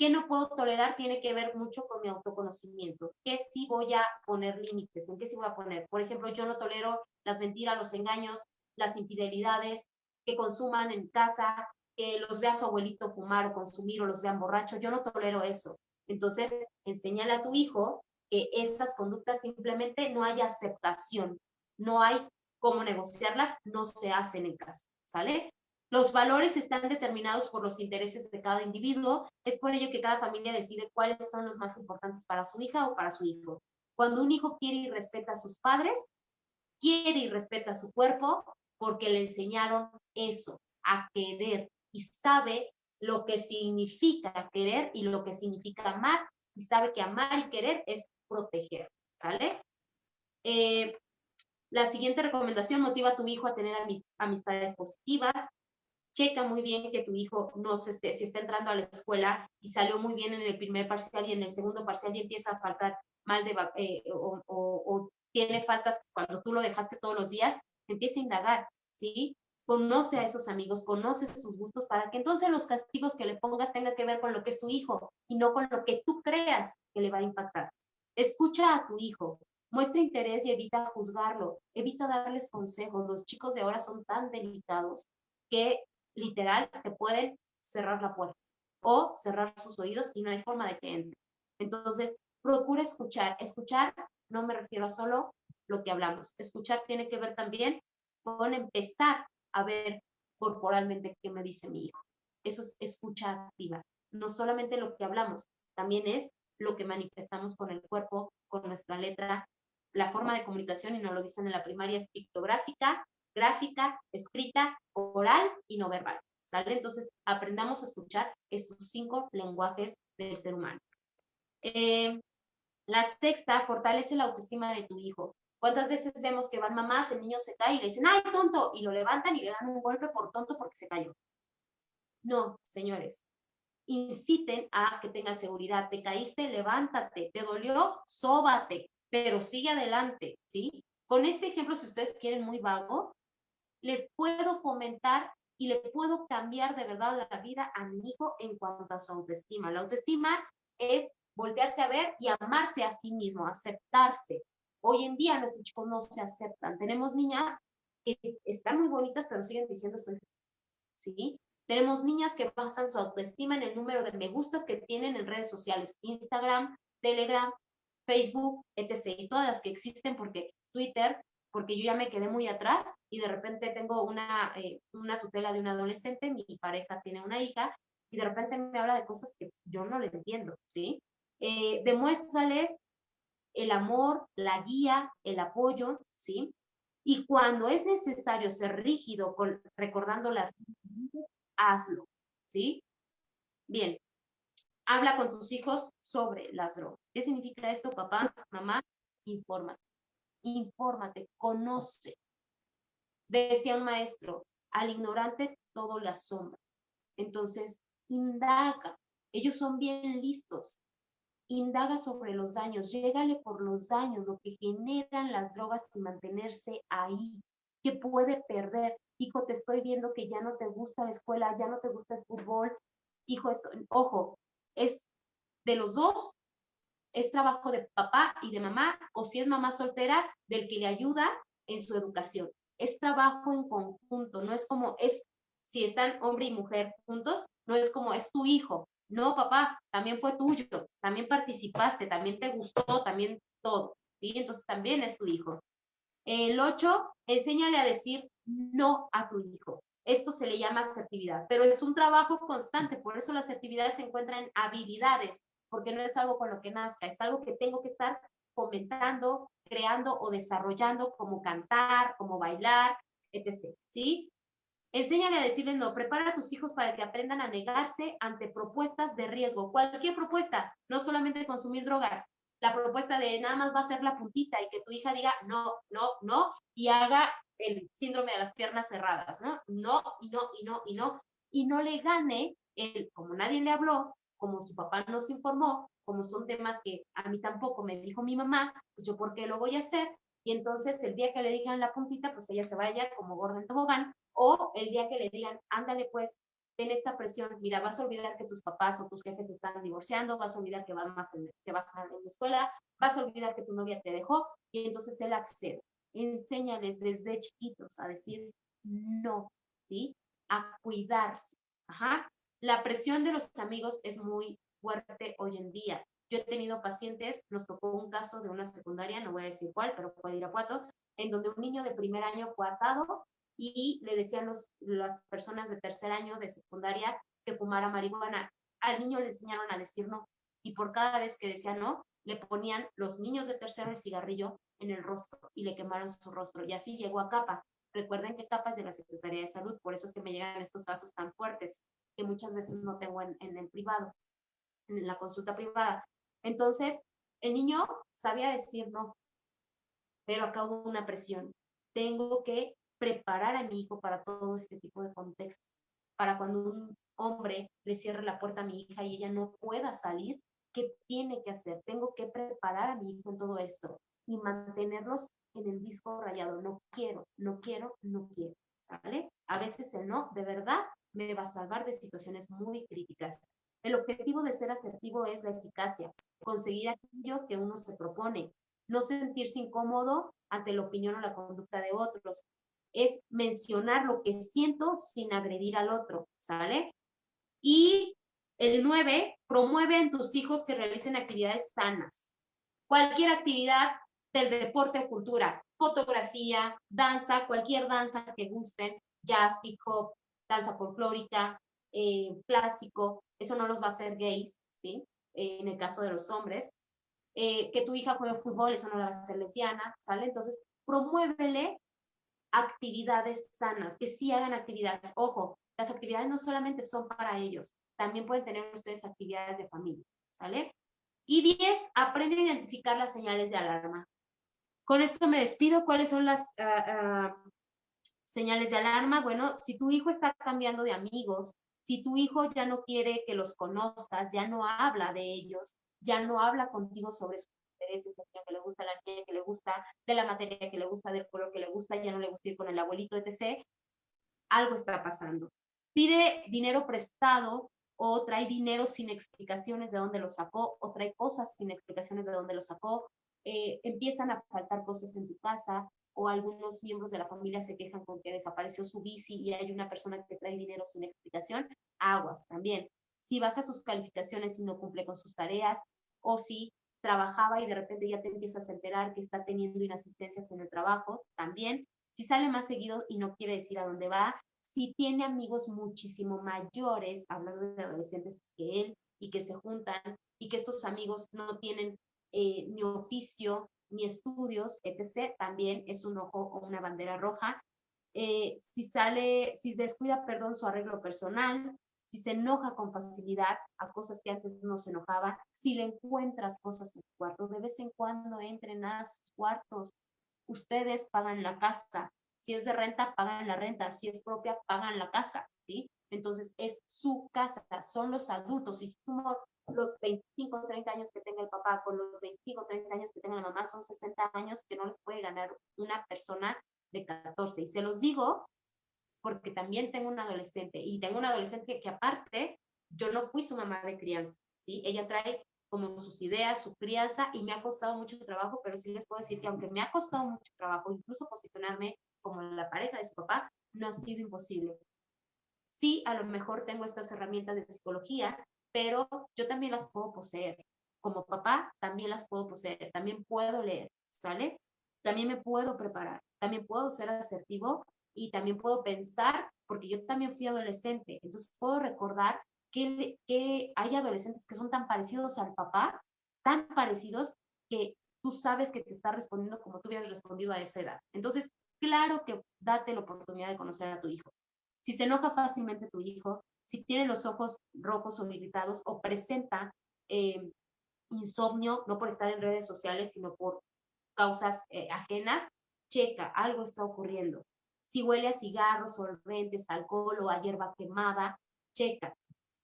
¿Qué no puedo tolerar? Tiene que ver mucho con mi autoconocimiento. ¿Qué sí voy a poner límites? ¿En qué sí voy a poner? Por ejemplo, yo no tolero las mentiras, los engaños, las infidelidades, que consuman en casa, que los vea su abuelito fumar o consumir o los vean borrachos. Yo no tolero eso. Entonces, enséñale a tu hijo que esas conductas simplemente no hay aceptación no hay cómo negociarlas, no se hacen en casa, ¿sale? Los valores están determinados por los intereses de cada individuo, es por ello que cada familia decide cuáles son los más importantes para su hija o para su hijo. Cuando un hijo quiere y respeta a sus padres, quiere y respeta su cuerpo porque le enseñaron eso, a querer y sabe lo que significa querer y lo que significa amar y sabe que amar y querer es proteger. ¿sale? Eh, la siguiente recomendación, motiva a tu hijo a tener amistades positivas. Checa muy bien que tu hijo no se esté, si está entrando a la escuela y salió muy bien en el primer parcial y en el segundo parcial y empieza a faltar mal de, eh, o, o, tiene faltas cuando tú lo dejaste todos los días, empieza a indagar, ¿sí? Conoce a esos amigos, conoce sus gustos para que entonces los castigos que le pongas tengan que ver con lo que es tu hijo y no con lo que tú creas que le va a impactar. Escucha a tu hijo, muestra interés y evita juzgarlo, evita darles consejos. Los chicos de ahora son tan delicados que literal te pueden cerrar la puerta o cerrar sus oídos y no hay forma de que entre. Entonces, procura escuchar. Escuchar no me refiero a solo lo que hablamos. Escuchar tiene que ver también con empezar a ver corporalmente qué me dice mi hijo. Eso es escucha activa. No solamente lo que hablamos, también es lo que manifestamos con el cuerpo, con nuestra letra. La forma de comunicación, y nos lo dicen en la primaria, es pictográfica, gráfica, escrita, oral y no verbal. ¿Sale? Entonces, aprendamos a escuchar estos cinco lenguajes del ser humano. Eh, la sexta, fortalece la autoestima de tu hijo. ¿Cuántas veces vemos que van mamás, el niño se cae y le dicen, ¡ay, tonto! Y lo levantan y le dan un golpe por tonto porque se cayó. No, señores. Inciten a que tenga seguridad. Te caíste, levántate. Te dolió, sóbate. Pero sigue adelante, ¿sí? Con este ejemplo, si ustedes quieren muy vago, le puedo fomentar y le puedo cambiar de verdad la vida a mi hijo en cuanto a su autoestima. La autoestima es voltearse a ver y amarse a sí mismo, aceptarse. Hoy en día nuestros chicos no se aceptan. Tenemos niñas que están muy bonitas, pero siguen diciendo estoy ¿sí? Tenemos niñas que basan su autoestima en el número de me gustas que tienen en redes sociales, Instagram, Telegram, Facebook, etc. Y todas las que existen porque Twitter, porque yo ya me quedé muy atrás y de repente tengo una, eh, una tutela de un adolescente, mi pareja tiene una hija y de repente me habla de cosas que yo no le entiendo, ¿sí? eh, demuéstrales el amor, la guía, el apoyo, ¿sí? Y cuando es necesario ser rígido con, recordando las hazlo, ¿sí? Bien, habla con tus hijos sobre las drogas. ¿Qué significa esto, papá, mamá? Infórmate, infórmate, conoce. Decía un maestro, al ignorante todo le asombra. Entonces, indaga. Ellos son bien listos indaga sobre los daños, llégale por los daños, lo que generan las drogas y mantenerse ahí, que puede perder. Hijo, te estoy viendo que ya no te gusta la escuela, ya no te gusta el fútbol. Hijo, esto, ojo, es de los dos, es trabajo de papá y de mamá, o si es mamá soltera, del que le ayuda en su educación. Es trabajo en conjunto, no es como es, si están hombre y mujer juntos, no es como es tu hijo, no, papá, también fue tuyo, también participaste, también te gustó, también todo, ¿sí? Entonces también es tu hijo. El ocho, enséñale a decir no a tu hijo. Esto se le llama asertividad, pero es un trabajo constante, por eso la asertividad se encuentra en habilidades, porque no es algo con lo que nazca, es algo que tengo que estar fomentando, creando o desarrollando, como cantar, como bailar, etc. ¿Sí? Enséñale a decirle no, prepara a tus hijos para que aprendan a negarse ante propuestas de riesgo. Cualquier propuesta, no solamente consumir drogas. La propuesta de nada más va a ser la puntita y que tu hija diga no, no, no y haga el síndrome de las piernas cerradas, ¿no? No, y no, y no, y no. Y no le gane el, como nadie le habló, como su papá nos informó, como son temas que a mí tampoco me dijo mi mamá, pues yo por qué lo voy a hacer. Y entonces el día que le digan la puntita, pues ella se vaya como gorda en tobogán o el día que le digan, ándale pues, ten esta presión, mira, vas a olvidar que tus papás o tus jefes están divorciando, vas a olvidar que vas, a en la escuela, vas a olvidar que tu novia te dejó, y entonces él accede. Enséñales desde chiquitos a decir no, ¿sí? A cuidarse. Ajá. La presión de los amigos es muy fuerte hoy en día. Yo he tenido pacientes, nos tocó un caso de una secundaria, no voy a decir cuál, pero puede ir a cuatro, en donde un niño de primer año fue atado y le decían los, las personas de tercer año de secundaria que fumara marihuana. Al niño le enseñaron a decir no y por cada vez que decía no, le ponían los niños de tercero el cigarrillo en el rostro y le quemaron su rostro y así llegó a capa. Recuerden que capa es de la Secretaría de Salud, por eso es que me llegan estos casos tan fuertes muchas veces no tengo en, en el privado, en la consulta privada. Entonces, el niño sabía decir no, pero acá una presión. Tengo que preparar a mi hijo para todo este tipo de contexto, para cuando un hombre le cierre la puerta a mi hija y ella no pueda salir, ¿qué tiene que hacer? Tengo que preparar a mi hijo en todo esto y mantenerlos en el disco rayado. No quiero, no quiero, no quiero. ¿Sale? A veces el no, de verdad, me va a salvar de situaciones muy críticas. El objetivo de ser asertivo es la eficacia, conseguir aquello que uno se propone, no sentirse incómodo ante la opinión o la conducta de otros. Es mencionar lo que siento sin agredir al otro, ¿sale? Y el 9, promueve en tus hijos que realicen actividades sanas. Cualquier actividad del deporte o cultura, fotografía, danza, cualquier danza que gusten, jazz, hip hop, danza folclórica, eh, clásico, eso no los va a hacer gays, ¿sí? en el caso de los hombres. Eh, que tu hija juegue fútbol, eso no la va a hacer lesbiana, ¿sale? Entonces, promuévele actividades sanas, que sí hagan actividades. Ojo, las actividades no solamente son para ellos, también pueden tener ustedes actividades de familia, ¿sale? Y 10, aprende a identificar las señales de alarma. Con esto me despido. ¿Cuáles son las ah, ah, señales de alarma? Bueno, si tu hijo está cambiando de amigos, si tu hijo ya no quiere que los conozcas, ya no habla de ellos, ya no habla contigo sobre sus intereses, el niño que le gusta, la niña que le gusta, de la materia que le gusta, del color que le gusta, ya no le gusta ir con el abuelito, etc., algo está pasando. Pide dinero prestado o trae dinero sin explicaciones de dónde lo sacó, o trae cosas sin explicaciones de dónde lo sacó, eh, empiezan a faltar cosas en tu casa, o algunos miembros de la familia se quejan con que desapareció su bici y hay una persona que trae dinero sin explicación, aguas también. Si baja sus calificaciones y no cumple con sus tareas, o si trabajaba y de repente ya te empiezas a enterar que está teniendo inasistencias en el trabajo, también. Si sale más seguido y no quiere decir a dónde va, si tiene amigos muchísimo mayores, hablando de adolescentes que él, y que se juntan, y que estos amigos no tienen eh, ni oficio, ni estudios, etc., también es un ojo o una bandera roja. Eh, si sale, si descuida, perdón, su arreglo personal, si se enoja con facilidad a cosas que antes no se enojaba, si le encuentras cosas en su cuarto, de vez en cuando entren a sus cuartos, ustedes pagan la casa, si es de renta, pagan la renta, si es propia, pagan la casa, ¿sí? Entonces es su casa, son los adultos, y si los 25 o 30 años que tenga el papá con los 25 o 30 años que tenga la mamá, son 60 años que no les puede ganar una persona de 14. Y se los digo porque también tengo un adolescente y tengo un adolescente que aparte, yo no fui su mamá de crianza, ¿sí? Ella trae como sus ideas, su crianza y me ha costado mucho trabajo, pero sí les puedo decir que aunque me ha costado mucho trabajo, incluso posicionarme como la pareja de su papá, no ha sido imposible. Sí, a lo mejor tengo estas herramientas de psicología, pero yo también las puedo poseer. Como papá, también las puedo poseer, también puedo leer, ¿sale? También me puedo preparar, también puedo ser asertivo y también puedo pensar, porque yo también fui adolescente, entonces puedo recordar que, hay adolescentes que son tan parecidos al papá, tan parecidos que tú sabes que te está respondiendo como tú hubieras respondido a esa edad. Entonces, claro que date la oportunidad de conocer a tu hijo. Si se enoja fácilmente tu hijo, si tiene los ojos rojos o irritados o presenta eh, insomnio, no por estar en redes sociales, sino por causas eh, ajenas, checa, algo está ocurriendo. Si huele a cigarros, solventes, alcohol o a hierba quemada, checa.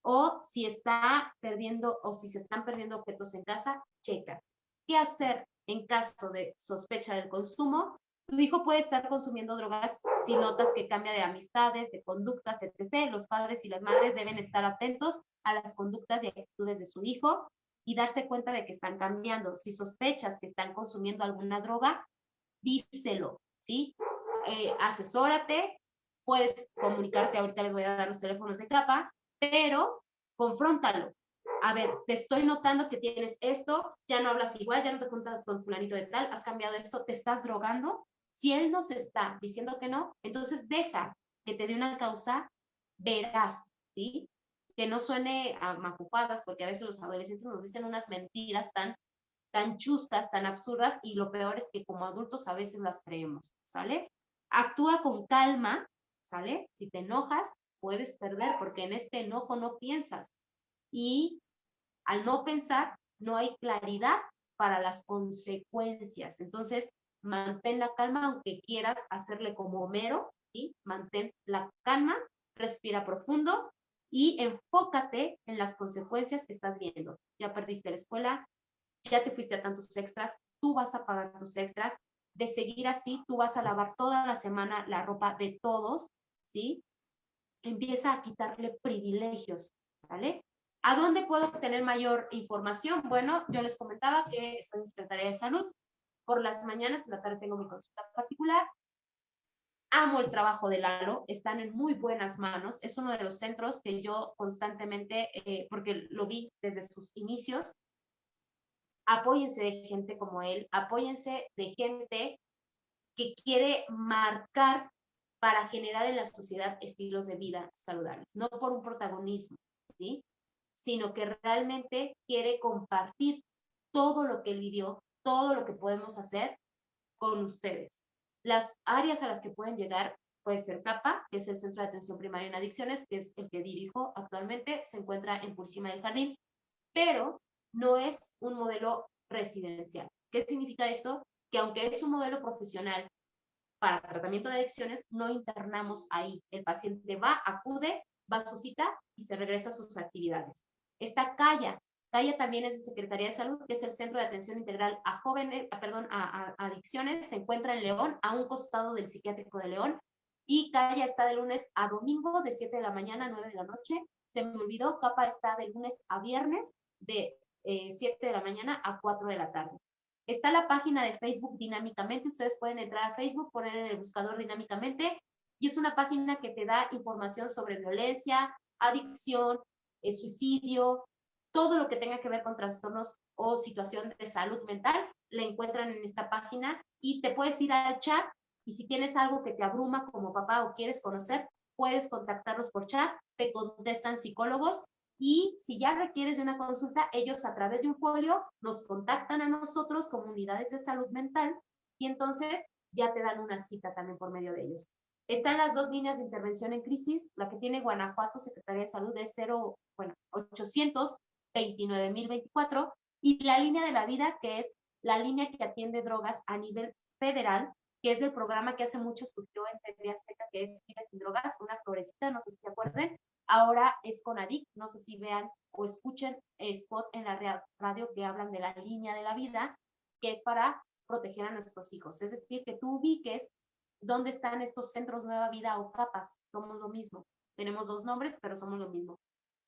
O si está perdiendo o si se están perdiendo objetos en casa, checa. ¿Qué hacer en caso de sospecha del consumo? Tu hijo puede estar consumiendo drogas si notas que cambia de amistades, de conductas, etc. Los padres y las madres deben estar atentos a las conductas y actitudes de su hijo y darse cuenta de que están cambiando. Si sospechas que están consumiendo alguna droga, díselo, ¿sí? Eh, asesórate, puedes comunicarte, ahorita les voy a dar los teléfonos de capa, pero confróntalo. A ver, te estoy notando que tienes esto, ya no hablas igual, ya no te juntas con fulanito de tal, has cambiado esto, te estás drogando. Si él nos está diciendo que no, entonces deja que te dé una causa veraz, ¿sí? Que no suene a macupadas, porque a veces los adolescentes nos dicen unas mentiras tan, tan chuscas, tan absurdas, y lo peor es que como adultos a veces las creemos, ¿sale? Actúa con calma, ¿sale? Si te enojas, puedes perder porque en este enojo no piensas. Y al no pensar, no hay claridad para las consecuencias. Entonces, mantén la calma, aunque quieras hacerle como Homero, ¿sí? Mantén la calma, respira profundo y enfócate en las consecuencias que estás viendo. Ya perdiste la escuela, ya te fuiste a tantos extras, tú vas a pagar tus extras. De seguir así, tú vas a lavar toda la semana la ropa de todos, ¿sí? Empieza a quitarle privilegios, ¿vale? ¿A dónde puedo obtener mayor información? Bueno, yo les comentaba que estoy en Secretaría de Salud. Por las mañanas, en la tarde tengo mi consulta particular. Amo el trabajo de Lalo, están en muy buenas manos. Es uno de los centros que yo constantemente, eh, porque lo vi desde sus inicios, apóyense de gente como él, apóyense de gente que quiere marcar para generar en la sociedad estilos de vida saludables, no por un protagonismo, ¿sí? sino que realmente quiere compartir todo lo que él vivió, todo lo que podemos hacer con ustedes. Las áreas a las que pueden llegar puede ser CAPA, que es el Centro de Atención Primaria en Adicciones, que es el que dirijo actualmente, se encuentra en Purísima del Jardín, pero no es un modelo residencial. ¿Qué significa esto? Que aunque es un modelo profesional para tratamiento de adicciones, no internamos ahí. El paciente va, acude, va a su cita y se regresa a sus actividades. Está CAIA. CAIA también es de Secretaría de Salud, que es el Centro de Atención Integral a Jóvenes, perdón, a, Adicciones. Se encuentra en León, a un costado del Psiquiátrico de León. Y CAIA está de lunes a domingo, de 7 de la mañana a 9 de la noche. Se me olvidó, CAPA está de lunes a viernes, de 7 eh, de la mañana a 4 de la tarde. Está la página de Facebook Dinámicamente. Ustedes pueden entrar a Facebook, poner en el buscador Dinámicamente. Y es una página que te da información sobre violencia, adicción, eh, suicidio, todo lo que tenga que ver con trastornos o situación de salud mental, la encuentran en esta página y te puedes ir al chat y si tienes algo que te abruma como papá o quieres conocer, puedes contactarlos por chat, te contestan psicólogos y si ya requieres de una consulta, ellos a través de un folio nos contactan a nosotros como unidades de salud mental y entonces ya te dan una cita también por medio de ellos. Están las dos líneas de intervención en crisis, la que tiene Guanajuato, Secretaría de Salud, es 0, bueno, 800 29024 y la línea de la vida, que es la línea que atiende drogas a nivel federal, que es del programa que hace mucho surgió en TV Azteca, que es Vive sin drogas, una florecita, no sé si se acuerden. Ahora es con ADIC, no sé si vean o escuchen spot en la radio que hablan de la línea de la vida, que es para proteger a nuestros hijos. Es decir, que tú ubiques dónde están estos centros Nueva Vida o CAPAS, somos lo mismo. Tenemos dos nombres, pero somos lo mismo.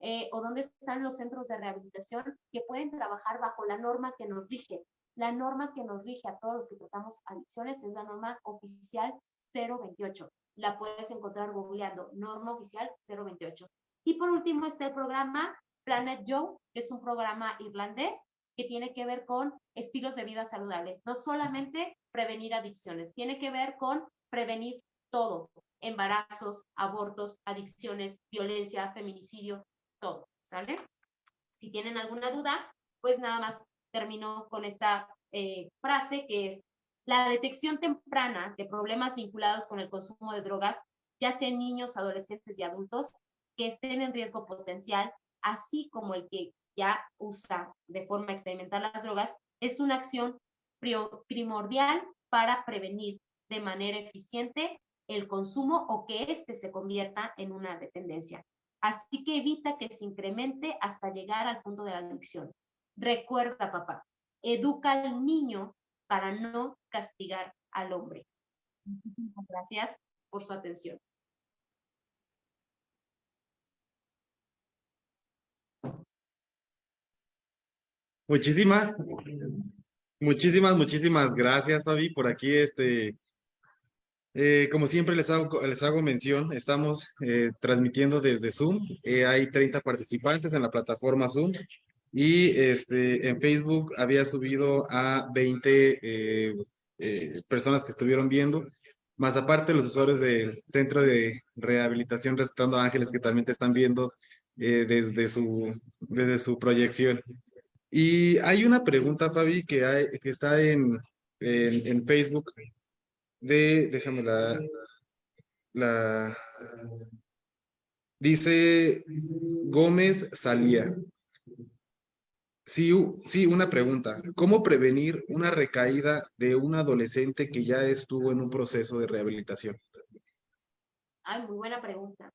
Eh, o dónde están los centros de rehabilitación que pueden trabajar bajo la norma que nos rige. La norma que nos rige a todos los que tratamos adicciones es la norma oficial 028. La puedes encontrar googleando, norma oficial 028. Y por último está el programa Planet Joe, que es un programa irlandés que tiene que ver con estilos de vida saludable. No solamente prevenir adicciones, tiene que ver con prevenir todo, embarazos, abortos, adicciones, violencia, feminicidio, todo, ¿sale? Si tienen alguna duda, pues nada más termino con esta eh, frase que es, la detección temprana de problemas vinculados con el consumo de drogas, ya sea en niños, adolescentes y adultos, que estén en riesgo potencial, así como el que ya usa de forma experimental las drogas, es una acción primordial para prevenir de manera eficiente el consumo o que éste se convierta en una dependencia. Así que evita que se incremente hasta llegar al punto de la adicción. Recuerda, papá, educa al niño para no castigar al hombre. Muchísimas gracias por su atención. Muchísimas, muchísimas, muchísimas gracias, Fabi, por aquí este eh, como siempre les hago, les hago mención, estamos eh, transmitiendo desde Zoom. Eh, hay 30 participantes en la plataforma Zoom y este, en Facebook había subido a 20 personas que estuvieron viendo, más aparte los usuarios del Centro de Rehabilitación Respetando Ángeles que también te están viendo desde, su, desde su proyección. Y hay una pregunta, Fabi, que, hay, que está en, en, en Facebook de, déjame la, la, dice Gómez Salía. Sí, sí, una pregunta. ¿Cómo prevenir una recaída de un adolescente que ya estuvo en un proceso de rehabilitación? Ay, muy buena pregunta.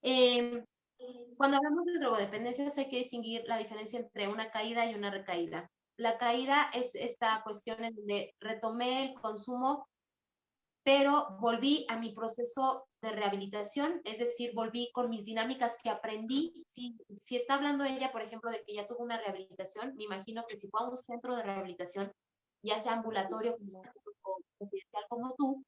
Em, cuando hablamos de drogodependencias hay que distinguir la diferencia entre una caída y una recaída. La caída es esta cuestión en donde retomé el consumo, pero volví a mi proceso de rehabilitación, es decir, volví con mis dinámicas que aprendí. Si, si está hablando ella, por ejemplo, de que ya tuvo una rehabilitación, me imagino que si fue a un centro de rehabilitación, ya sea ambulatorio como, o residencial como tú,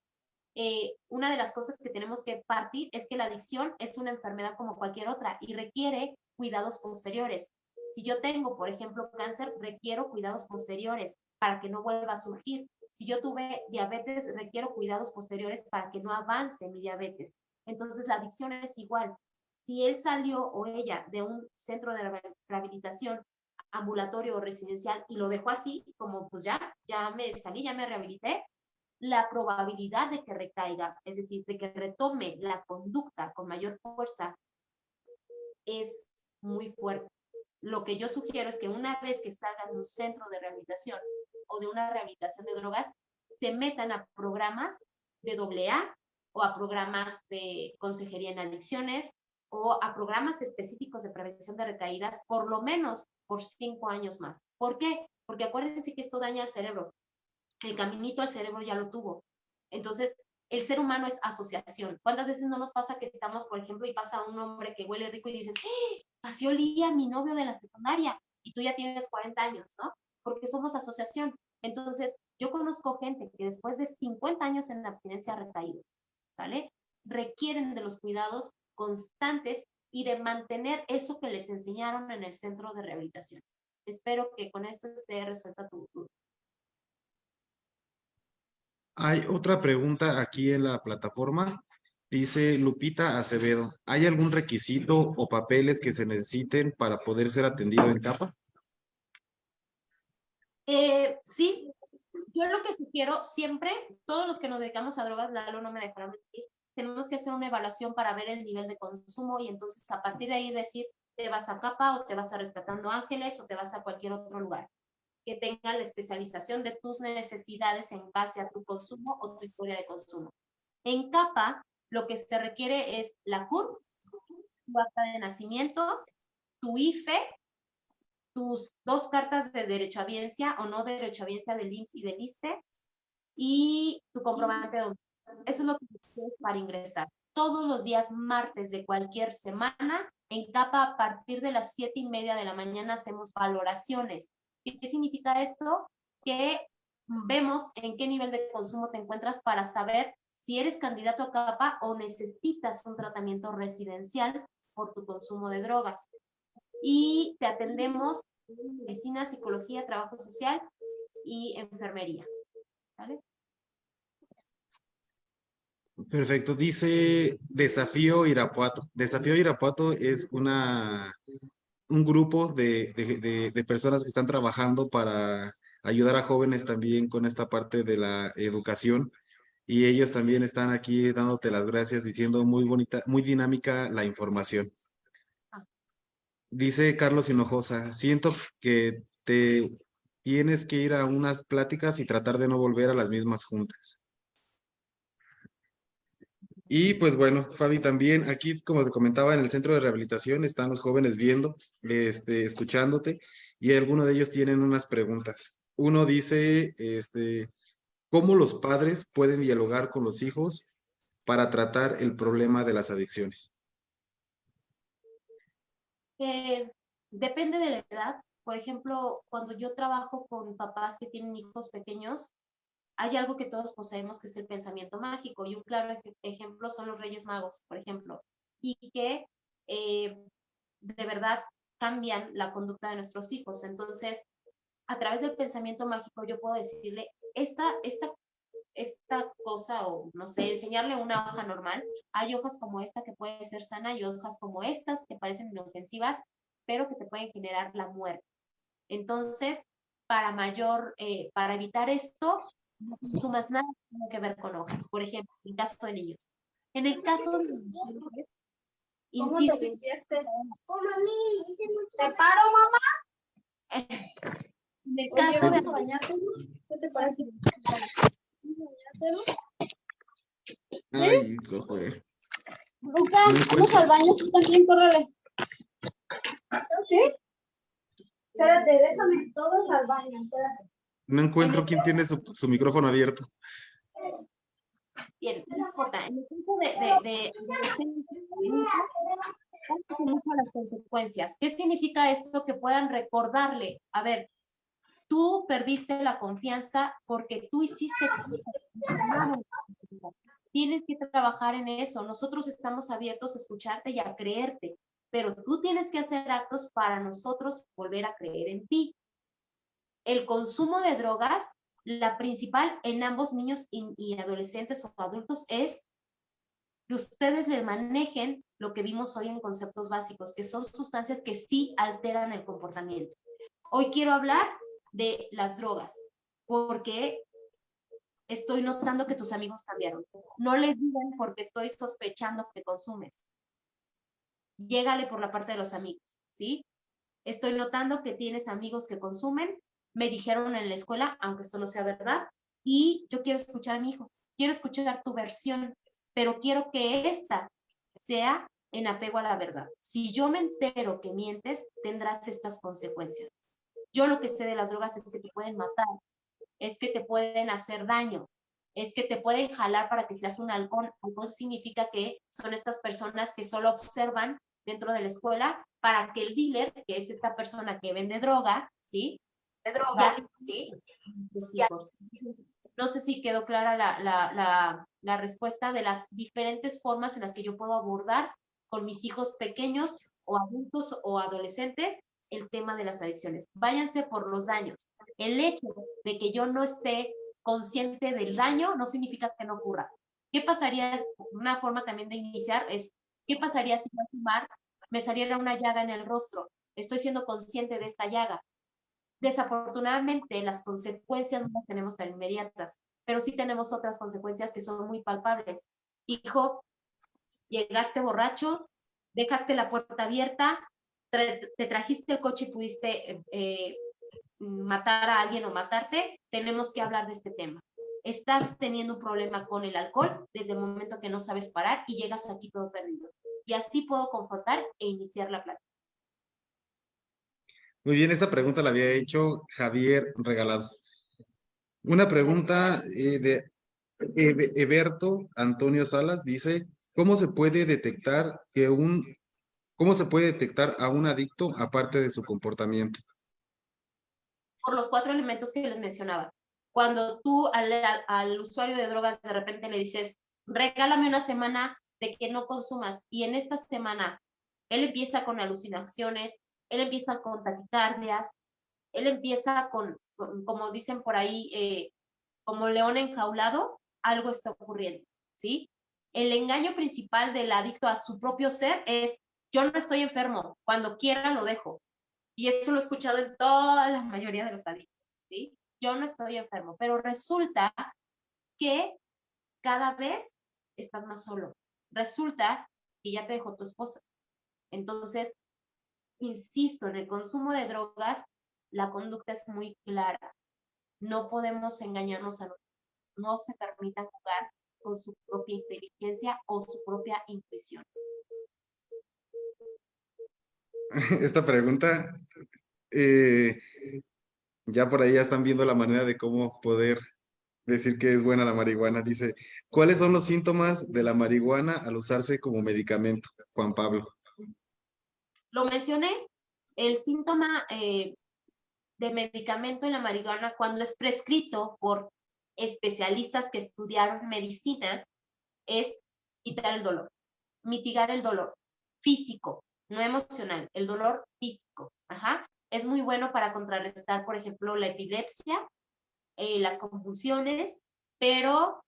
eh, una de las cosas que tenemos que partir es que la adicción es una enfermedad como cualquier otra y requiere cuidados posteriores. Si yo tengo, por ejemplo, cáncer, requiero cuidados posteriores para que no vuelva a surgir. Si yo tuve diabetes, requiero cuidados posteriores para que no avance mi diabetes. Entonces, la adicción es igual. Si él salió o ella de un centro de rehabilitación ambulatorio o residencial y lo dejó así, como pues ya, ya me salí, ya me rehabilité, la probabilidad de que recaiga, es decir, de que retome la conducta con mayor fuerza, es muy fuerte. Lo que yo sugiero es que una vez que salgan de un centro de rehabilitación o de una rehabilitación de drogas, se metan a programas de AA o a programas de consejería en adicciones o a programas específicos de prevención de recaídas, por lo menos por cinco años más. ¿Por qué? Porque acuérdense que esto daña al cerebro el caminito al cerebro ya lo tuvo. Entonces, el ser humano es asociación. ¿Cuántas veces no nos pasa que estamos, por ejemplo, y pasa un hombre que huele rico y dices, ¡Eh! así olía mi novio de la secundaria y tú ya tienes 40 años, ¿no? Porque somos asociación. Entonces, yo conozco gente que después de 50 años en la abstinencia ha recaído, ¿sale? Requieren de los cuidados constantes y de mantener eso que les enseñaron en el centro de rehabilitación. Espero que con esto esté resuelta tu duda. Hay otra pregunta aquí en la plataforma. Dice Lupita Acevedo, ¿hay algún requisito o papeles que se necesiten para poder ser atendido en CAPA? Eh, sí, yo lo que sugiero siempre, todos los que nos dedicamos a drogas, Lalo no me dejará mentir, tenemos que hacer una evaluación para ver el nivel de consumo y entonces a partir de ahí decir, te vas a CAPA o te vas a Rescatando Ángeles o te vas a cualquier otro lugar que tenga la especialización de tus necesidades en base a tu consumo o tu historia de consumo. En CAPA, lo que se requiere es la CUR, tu acta de nacimiento, tu IFE, tus dos cartas de derecho a biencia o no derecho a biencia del IMSS y del ISTE y tu comprobante de Eso es lo que tienes para ingresar. Todos los días martes de cualquier semana, en CAPA a partir de las siete y media de la mañana hacemos valoraciones ¿Qué significa esto? Que vemos en qué nivel de consumo te encuentras para saber si eres candidato a CAPA o necesitas un tratamiento residencial por tu consumo de drogas. Y te atendemos medicina, psicología, trabajo social y enfermería. ¿Vale? Perfecto. Dice Desafío Irapuato. Desafío Irapuato es una un grupo de, personas que están trabajando para ayudar a jóvenes también con esta parte de la educación. Y ellos también están aquí dándote las gracias, diciendo muy bonita, muy dinámica la información. Dice Carlos Hinojosa, siento que te tienes que ir a unas pláticas y tratar de no volver a las mismas juntas. Y pues bueno, Fabi, también aquí, como te comentaba, en el centro de rehabilitación están los jóvenes viendo, este, escuchándote, y algunos de ellos tienen unas preguntas. Uno dice, este, ¿cómo los padres pueden dialogar con los hijos para tratar el problema de las adicciones? Eh, depende de la edad. Por ejemplo, cuando yo trabajo con papás que tienen hijos pequeños, hay algo que todos poseemos que es el pensamiento mágico y un claro ejemplo son los Reyes Magos, por ejemplo, y que eh, de verdad cambian la conducta de nuestros hijos. Entonces, a través del pensamiento mágico yo puedo decirle, esta, esta, esta cosa o no sé, enseñarle una hoja normal. Hay hojas como esta que puede ser sana y hojas como estas que parecen inofensivas, pero que te pueden generar la muerte. Entonces, para mayor, eh, para evitar esto, no consumas nada que tenga que ver con hojas, por ejemplo, en el caso de niños. En el caso de mujeres, insisto. ¿Te paro, mamá? En el caso de ¿Qué te parece? Ay, joder. Luca, vamos al baño, tú también, córrele. ¿Sí? Espérate, déjame todos al baño, espérate. No encuentro quién tiene su, su micrófono abierto. Bien, no importa. En el caso de, de, de, de este las consecuencias. ¿Qué significa esto? Que puedan recordarle, a ver, tú perdiste la confianza porque tú hiciste. Tienes que trabajar en eso. Nosotros estamos abiertos a escucharte y a creerte, pero tú tienes que hacer actos para nosotros volver a creer en ti. El consumo de drogas la principal en ambos niños y, adolescentes o adultos es que ustedes le manejen lo que vimos hoy en conceptos básicos, que son sustancias que sí alteran el comportamiento. Hoy quiero hablar de las drogas, porque estoy notando que tus amigos cambiaron. No les digan porque estoy sospechando que consumes. Llégale por la parte de los amigos, ¿sí? Estoy notando que tienes amigos que consumen, me dijeron en la escuela, aunque esto no sea verdad, y yo quiero escuchar a mi hijo, quiero escuchar tu versión, pero quiero que esta sea en apego a la verdad. Si yo me entero que mientes, tendrás estas consecuencias. Yo lo que sé de las drogas es que te pueden matar, es que te pueden hacer daño, es que te pueden jalar para que seas un halcón. Halcón significa que son estas personas que solo observan dentro de la escuela para que el dealer, que es esta persona que vende droga, ¿sí? De droga, ¿sí? No sé si quedó clara la, la, la, la respuesta de las diferentes formas en las que yo puedo abordar con mis hijos pequeños o adultos o adolescentes el tema de las adicciones. Váyanse por los daños. El hecho de que yo no esté consciente del daño no significa que no ocurra. ¿Qué pasaría? Una forma también de iniciar es, ¿qué pasaría si al fumar me saliera una llaga en el rostro? Estoy siendo consciente de esta llaga. Desafortunadamente, las consecuencias no las tenemos tan inmediatas, pero sí tenemos otras consecuencias que son muy palpables. Hijo, llegaste borracho, dejaste la puerta abierta, te trajiste el coche y pudiste eh, matar a alguien o matarte, tenemos que hablar de este tema. Estás teniendo un problema con el alcohol desde el momento que no sabes parar y llegas aquí todo perdido. Y así puedo confrontar e iniciar la plática. Muy bien, esta pregunta la había hecho Javier Regalado. Una pregunta eh, de Ebe- Eberto Antonio Salas dice, ¿cómo se puede detectar que un, cómo se puede detectar a un adicto aparte de su comportamiento? por los cuatro elementos que les mencionaba. Cuando tú al, al, usuario de drogas de repente le dices, regálame una semana de que no consumas, y en esta semana él empieza con alucinaciones, él empieza con taquicardias, él empieza con, como dicen por ahí, eh, como león enjaulado, algo está ocurriendo, ¿sí? El engaño principal del adicto a su propio ser es, yo no estoy enfermo, cuando quiera lo dejo, y eso lo he escuchado en toda la mayoría de los adictos, ¿sí? Yo no estoy enfermo, pero resulta que cada vez estás más solo. Resulta que ya te dejó tu esposa. Entonces, insisto, en el consumo de drogas, la conducta es muy clara. No podemos engañarnos a nosotros. No se permitan jugar con su propia inteligencia o su propia intuición. esta pregunta, eh, ya por ahí ya están viendo la manera de cómo poder decir que es buena la marihuana. Dice, ¿cuáles son los síntomas de la marihuana al usarse como medicamento? Juan Pablo. Lo mencioné, el síntoma eh, de medicamento en la marihuana cuando es prescrito por especialistas que estudiaron medicina es quitar el dolor, mitigar el dolor físico, no emocional, el dolor físico. Ajá. Es muy bueno para contrarrestar, por ejemplo, la epilepsia, eh, las convulsiones, pero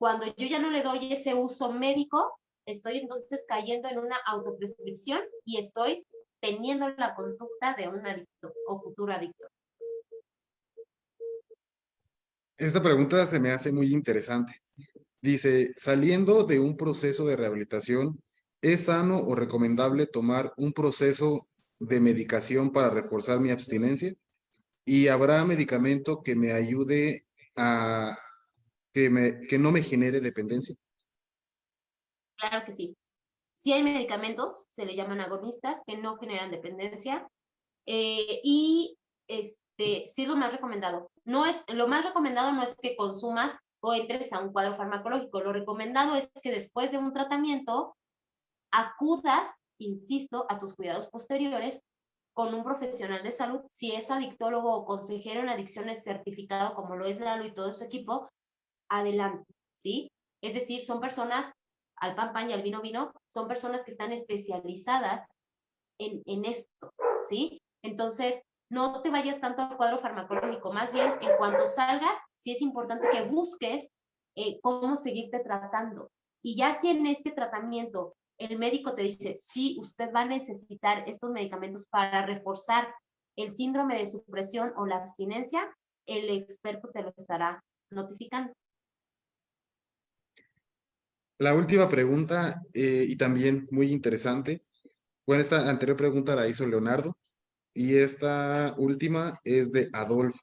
cuando yo ya no le doy ese uso médico, estoy entonces cayendo en una autoprescripción y estoy teniendo la conducta de un adicto o futuro adicto. Esta pregunta se me hace muy interesante. Dice, saliendo de un proceso de rehabilitación, ¿Es sano o recomendable tomar un proceso de medicación para reforzar mi abstinencia? ¿Y habrá medicamento que me ayude a que, no me genere dependencia? Claro que sí. Sí hay medicamentos, se le llaman agonistas, que no generan dependencia. eh, y este, sí es lo más recomendado. No es, lo más recomendado no es que consumas o entres a un cuadro farmacológico. Lo recomendado es que después de un tratamiento acudas, insisto, a tus cuidados posteriores con un profesional de salud, si es adictólogo o consejero en adicciones certificado, como lo es Lalo y todo su equipo, adelante, ¿sí? Es decir, son personas, al pan pan y al vino vino, son personas que están especializadas en, en esto, ¿sí? Entonces, no te vayas tanto al cuadro farmacológico, más bien en cuanto salgas, sí es importante que busques eh, cómo seguirte tratando. Y ya si en este tratamiento el médico te dice, sí, usted va a necesitar estos medicamentos para reforzar el síndrome de supresión o la abstinencia, el experto te lo estará notificando. La última pregunta, eh, y también muy interesante. Bueno, esta anterior pregunta la hizo Leonardo, y esta última es de Adolfo.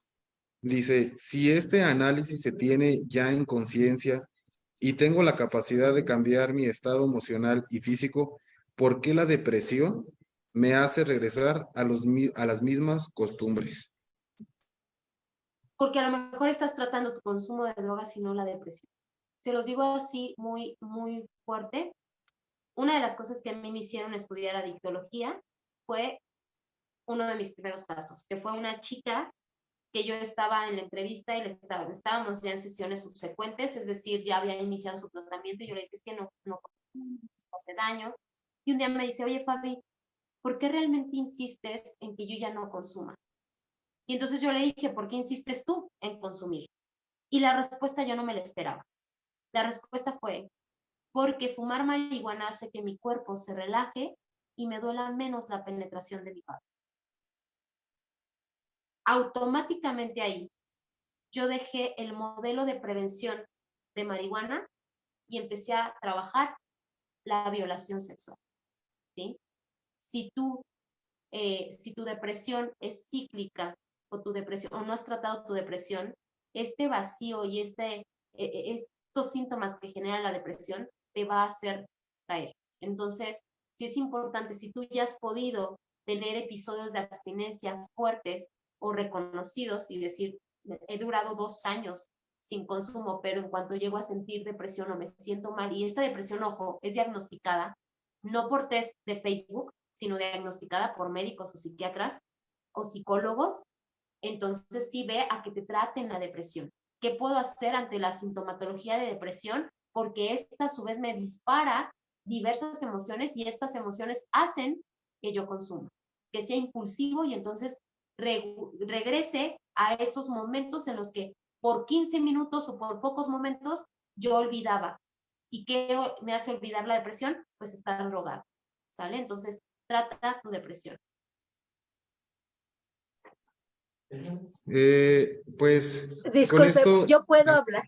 Dice, si este análisis se tiene ya en conciencia y tengo la capacidad de cambiar mi estado emocional y físico, ¿por qué la depresión me hace regresar a, a las mismas costumbres? Porque a lo mejor estás tratando tu consumo de drogas y no la depresión. Se los digo así muy, muy fuerte. Una de las cosas que a mí me hicieron estudiar adictología fue uno de mis primeros casos, que fue una chica que yo estaba en la entrevista y le estaba, estábamos ya en sesiones subsecuentes, es decir, ya había iniciado su tratamiento y yo le dije, es que no, no hace daño. Y un día me dice, oye Fabi, ¿por qué realmente insistes en que yo ya no consuma? Y entonces yo le dije, ¿por qué insistes tú en consumir? Y la respuesta yo no me la esperaba. La respuesta fue, porque fumar marihuana hace que mi cuerpo se relaje y me duela menos la penetración de mi padre. Automáticamente ahí, yo dejé el modelo de prevención de marihuana y empecé a trabajar la violación sexual. ¿sí? Si tú, eh, si tu depresión es cíclica o tu depresión, o no has tratado tu depresión, este vacío y este, eh, eh, estos síntomas que generan la depresión te va a hacer caer. Entonces, sí es importante, si tú ya has podido tener episodios de abstinencia fuertes o reconocidos y decir, he durado dos años sin consumo, pero en cuanto llego a sentir depresión o me siento mal, y esta depresión, ojo, es diagnosticada no por test de Facebook, sino diagnosticada por médicos o psiquiatras o psicólogos, entonces sí ve a que te traten la depresión. ¿Qué puedo hacer ante la sintomatología de depresión? Porque esta a su vez me dispara diversas emociones y estas emociones hacen que yo consuma, que sea impulsivo y entonces re regrese a esos momentos en los que por 15 minutos o por pocos momentos yo olvidaba. ¿Y qué me hace olvidar la depresión? Pues estar drogado, ¿sale? Entonces, trata tu depresión. Eh, pues, Disculpe, esto- yo puedo ah, hablar.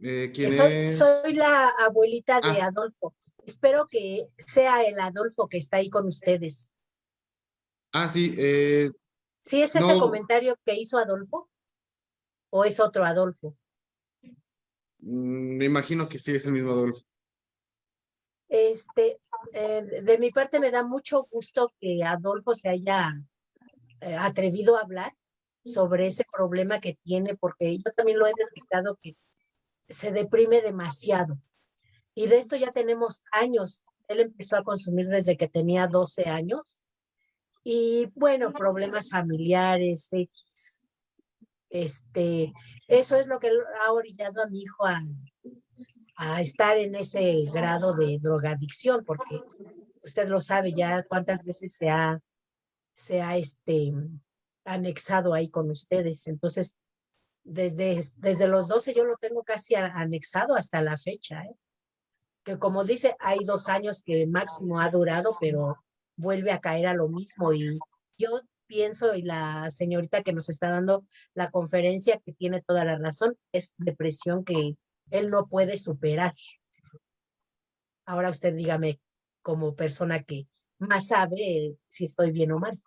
eh, ¿quién Soy, es? soy la abuelita de Ah. Adolfo. Espero que sea el Adolfo que está ahí con ustedes. Ah, sí, eh, ¿Sí es ese comentario que hizo Adolfo? ¿O es otro Adolfo? mm, me imagino que sí es el mismo Adolfo. Este, de mi parte me da mucho gusto que Adolfo se haya eh, atrevido a hablar sobre ese problema que tiene, porque yo también lo he detectado que se deprime demasiado. Y de esto ya tenemos años. Él empezó a consumir desde que tenía 12 años. Y bueno, problemas familiares. Este, eso es lo que ha orillado a mi hijo a, a estar en ese grado de drogadicción, porque usted lo sabe ya cuántas veces se ha, se ha este, anexado ahí con ustedes. Entonces, desde, desde los 12 yo lo tengo casi anexado hasta la fecha, ¿eh? que como dice, hay dos años que máximo ha durado, pero vuelve a caer a lo mismo. Y yo pienso, y la señorita que nos está dando la conferencia, que tiene toda la razón, es depresión que él no puede superar. Ahora usted dígame, como persona que más sabe si estoy bien o mal.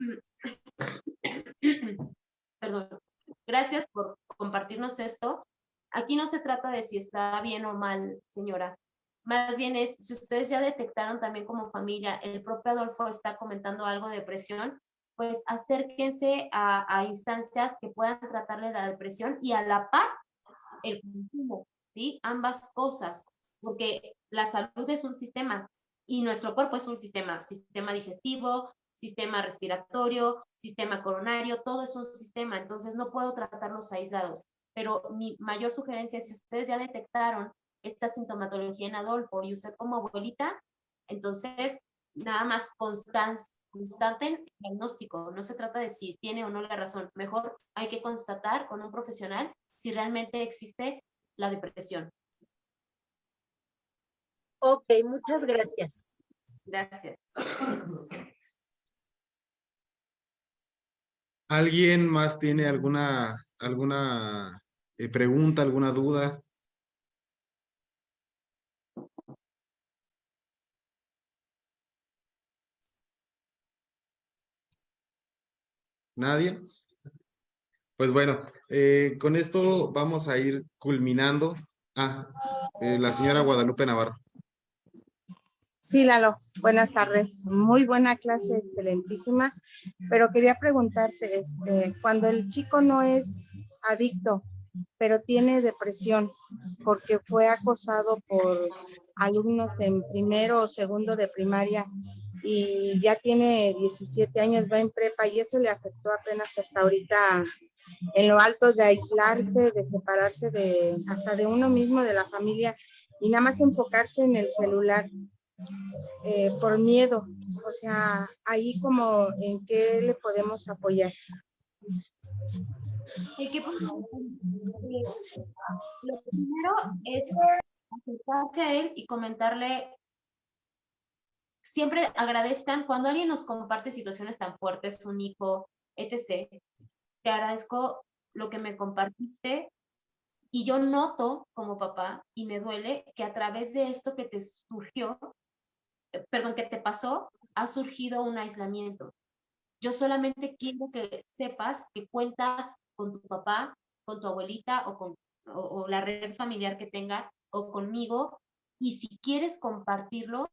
Perdón. Gracias por compartirnos esto. Aquí no se trata de si está bien o mal, señora. Más bien es, si ustedes ya detectaron también como familia, el propio Adolfo está comentando algo de depresión, pues acérquense a, a instancias que puedan tratarle la depresión y a la par el consumo, ¿sí? Ambas cosas, porque la salud es un sistema y nuestro cuerpo es un sistema, sistema digestivo, sistema respiratorio, sistema coronario, todo es un sistema, entonces no puedo tratarlos aislados. Pero mi mayor sugerencia es si ustedes ya detectaron esta sintomatología en Adolfo y usted como abuelita, entonces nada más constan, constaten diagnóstico. No se trata de si tiene o no la razón. Mejor hay que constatar con un profesional si realmente existe la depresión. Ok, muchas gracias. Gracias. ¿Alguien más tiene alguna, alguna eh, pregunta, alguna duda? ¿Nadie? Pues bueno, eh, con esto vamos a ir culminando. Ah, eh, la señora Guadalupe Navarro. Sí, Lalo, buenas tardes. Muy buena clase, excelentísima. Pero quería preguntarte, este, cuando el chico no es adicto, pero tiene depresión porque fue acosado por alumnos en primero o segundo de primaria y ya tiene 17 años, va en prepa y eso le afectó apenas hasta ahorita en lo alto de aislarse, de separarse de hasta de uno mismo, de la familia y nada más enfocarse en el celular eh, por miedo. O sea, ahí como en qué le podemos apoyar. ¿En qué podemos- Lo primero es acercarse a él y comentarle. Siempre agradezcan cuando alguien nos comparte situaciones tan fuertes, un hijo, etc. Te agradezco lo que me compartiste y yo noto como papá y me duele que a través de esto que te surgió, perdón, que te pasó, ha surgido un aislamiento. Yo solamente quiero que sepas que cuentas con tu papá, con tu abuelita o con o, la red familiar que tenga o conmigo. Y si quieres compartirlo,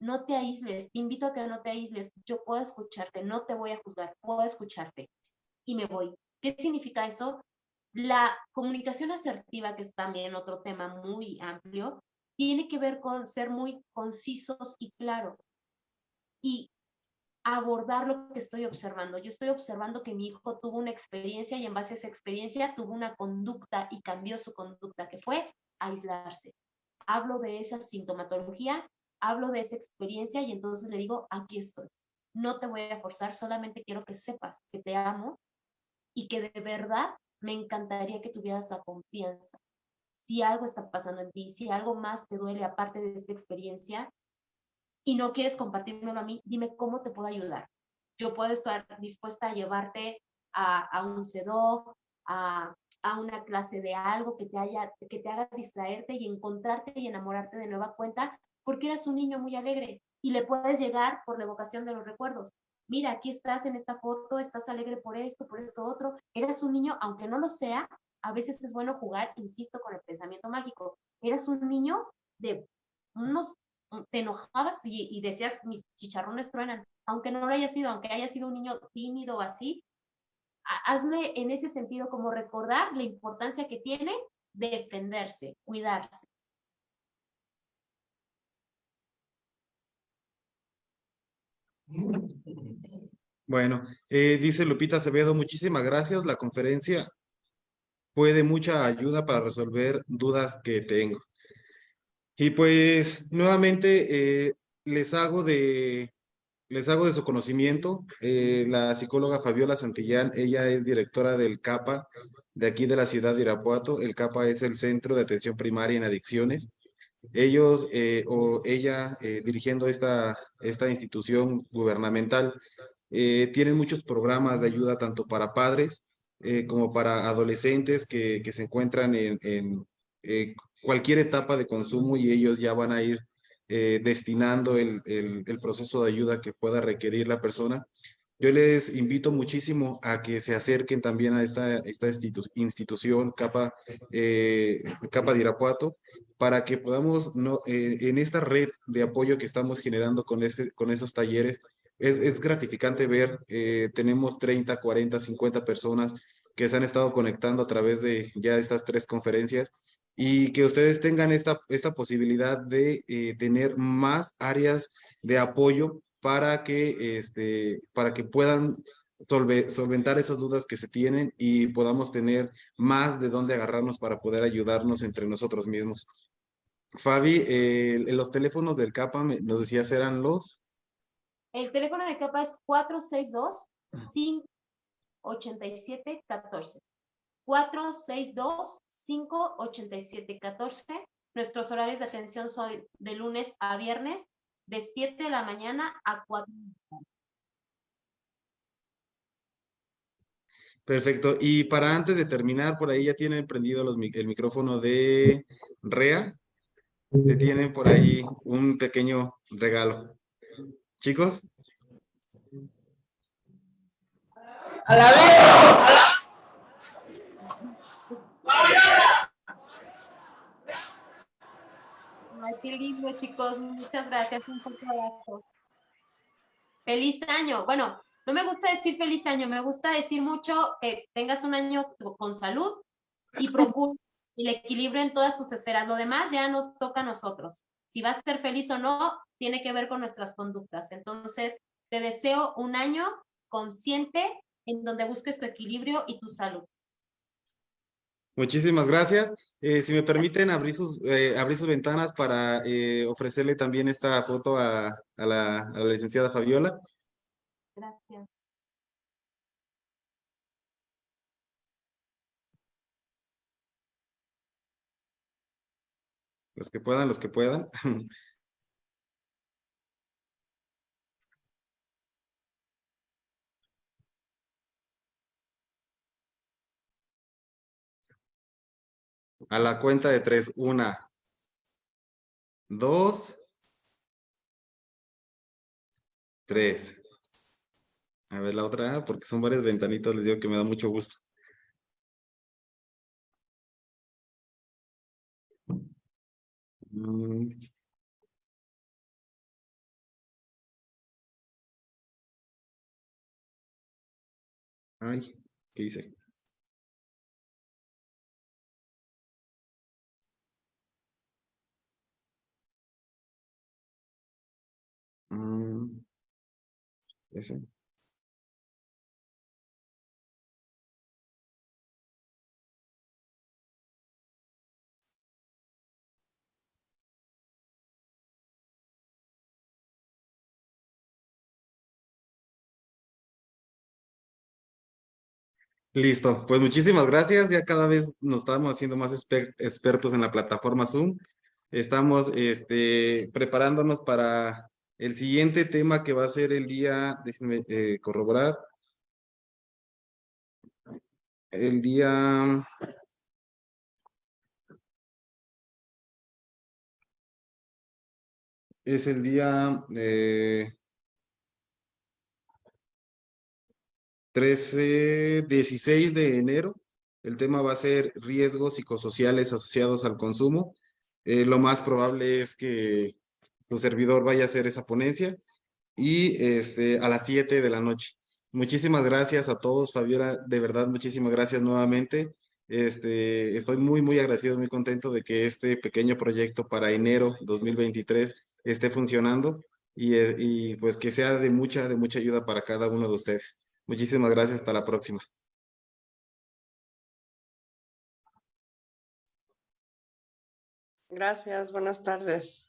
no te aísles. Te invito a que no te aísles. Yo puedo escucharte, no te voy a juzgar, puedo escucharte. Y me voy. ¿Qué significa eso? La comunicación asertiva, que es también otro tema muy amplio, tiene que ver con ser muy concisos y claro. Y abordar lo que estoy observando. Yo estoy observando que mi hijo tuvo una experiencia y en base a esa experiencia tuvo una conducta y cambió su conducta, que fue aislarse. Hablo de esa sintomatología, hablo de esa experiencia y entonces le digo, aquí estoy. No te voy a forzar, solamente quiero que sepas que te amo y que de verdad me encantaría que tuvieras la confianza. Si algo está pasando en ti, si algo más te duele aparte de esta experiencia, y no quieres compartírmelo a mí, dime cómo te puedo ayudar. Yo puedo estar dispuesta a llevarte a, un CEDO, a, a, una clase de algo que te, haya, que te haga distraerte y encontrarte y enamorarte de nueva cuenta, porque eras un niño muy alegre y le puedes llegar por la evocación de los recuerdos. Mira, aquí estás en esta foto, estás alegre por esto, por esto otro. Eras un niño, aunque no lo sea, a veces es bueno jugar, insisto, con el pensamiento mágico. Eras un niño de unos te enojabas y, decías, mis chicharrones truenan, aunque no lo haya sido, aunque haya sido un niño tímido así, hazle en ese sentido como recordar la importancia que tiene defenderse, cuidarse. Bueno, eh, dice Lupita Acevedo, muchísimas gracias. La conferencia fue de mucha ayuda para resolver dudas que tengo. Y pues nuevamente eh, les hago de les hago de su conocimiento. Eh, la psicóloga Fabiola Santillán, ella es directora del CAPA de aquí de la ciudad de Irapuato. El CAPA es el Centro de Atención Primaria en Adicciones. Ellos eh, o ella dirigiendo esta, esta institución gubernamental tienen muchos programas de ayuda tanto para padres como para adolescentes que, que se encuentran en, en cualquier etapa de consumo y ellos ya van a ir eh, destinando el, el, proceso de ayuda que pueda requerir la persona. Yo les invito muchísimo a que se acerquen también a esta, esta institu- institución Capa, eh, Capa de Irapuato para que podamos, no, eh, en esta red de apoyo que estamos generando con, este, con estos talleres, es, es gratificante ver, eh, tenemos 30, 40, 50 personas que se han estado conectando a través de ya estas tres conferencias y que ustedes tengan esta, esta posibilidad de eh, tener más áreas de apoyo para que, este, para que puedan solve- solventar esas dudas que se tienen y podamos tener más de dónde agarrarnos para poder ayudarnos entre nosotros mismos. Fabi, eh, los teléfonos del CAPA, nos decías, eran los... El teléfono de capa es 462-587-14. 462-587-14. Nuestros horarios de atención son de lunes a viernes, de 7 de la mañana a 4 de la tarde. Perfecto. Y para antes de terminar, por ahí ya tienen prendido los, el micrófono de Rea. Te tienen por ahí un pequeño regalo. Chicos, Ay, qué lindo, chicos. Muchas gracias. Un fuerte abrazo. Feliz año. Bueno, no me gusta decir feliz año, me gusta decir mucho que tengas un año con salud y procura el equilibrio en todas tus esferas. Lo demás ya nos toca a nosotros. Si vas a ser feliz o no, tiene que ver con nuestras conductas. Entonces, te deseo un año consciente en donde busques tu equilibrio y tu salud. muchísimas gracias. Eh, si me permiten abrir sus, eh, abrir sus ventanas para eh, ofrecerle también esta foto a, a la, a la licenciada Fabiola. Gracias. Los que puedan, los que puedan. A la cuenta de tres. Una, dos, tres. A ver la otra, porque son varias ventanitas, les digo que me da mucho gusto. Mm. Ay, ¿qué hice? Mm, ese. Listo, pues muchísimas gracias. Ya cada vez nos estamos haciendo más exper- expertos en la plataforma Zoom. Estamos este, preparándonos para el siguiente tema que va a ser el día, déjenme eh, corroborar. El día es el día eh, 13, 16 de enero. El tema va a ser riesgos psicosociales asociados al consumo. Eh, lo más probable es que tu servidor vaya a hacer esa ponencia y este, a las 7 de la noche. Muchísimas gracias a todos, Fabiola, de verdad, muchísimas gracias nuevamente. Este, estoy muy, muy agradecido, muy contento de que este pequeño proyecto para enero 2023 esté funcionando y, eh, y pues que sea de mucha, de mucha ayuda para cada uno de ustedes. Muchísimas gracias, hasta la próxima. Gracias, buenas tardes.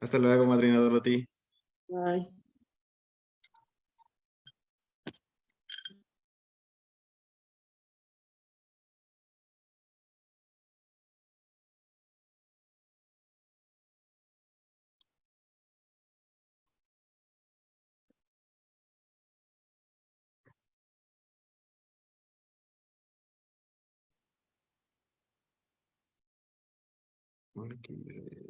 Hasta luego, madrina Dorothy. Bye. que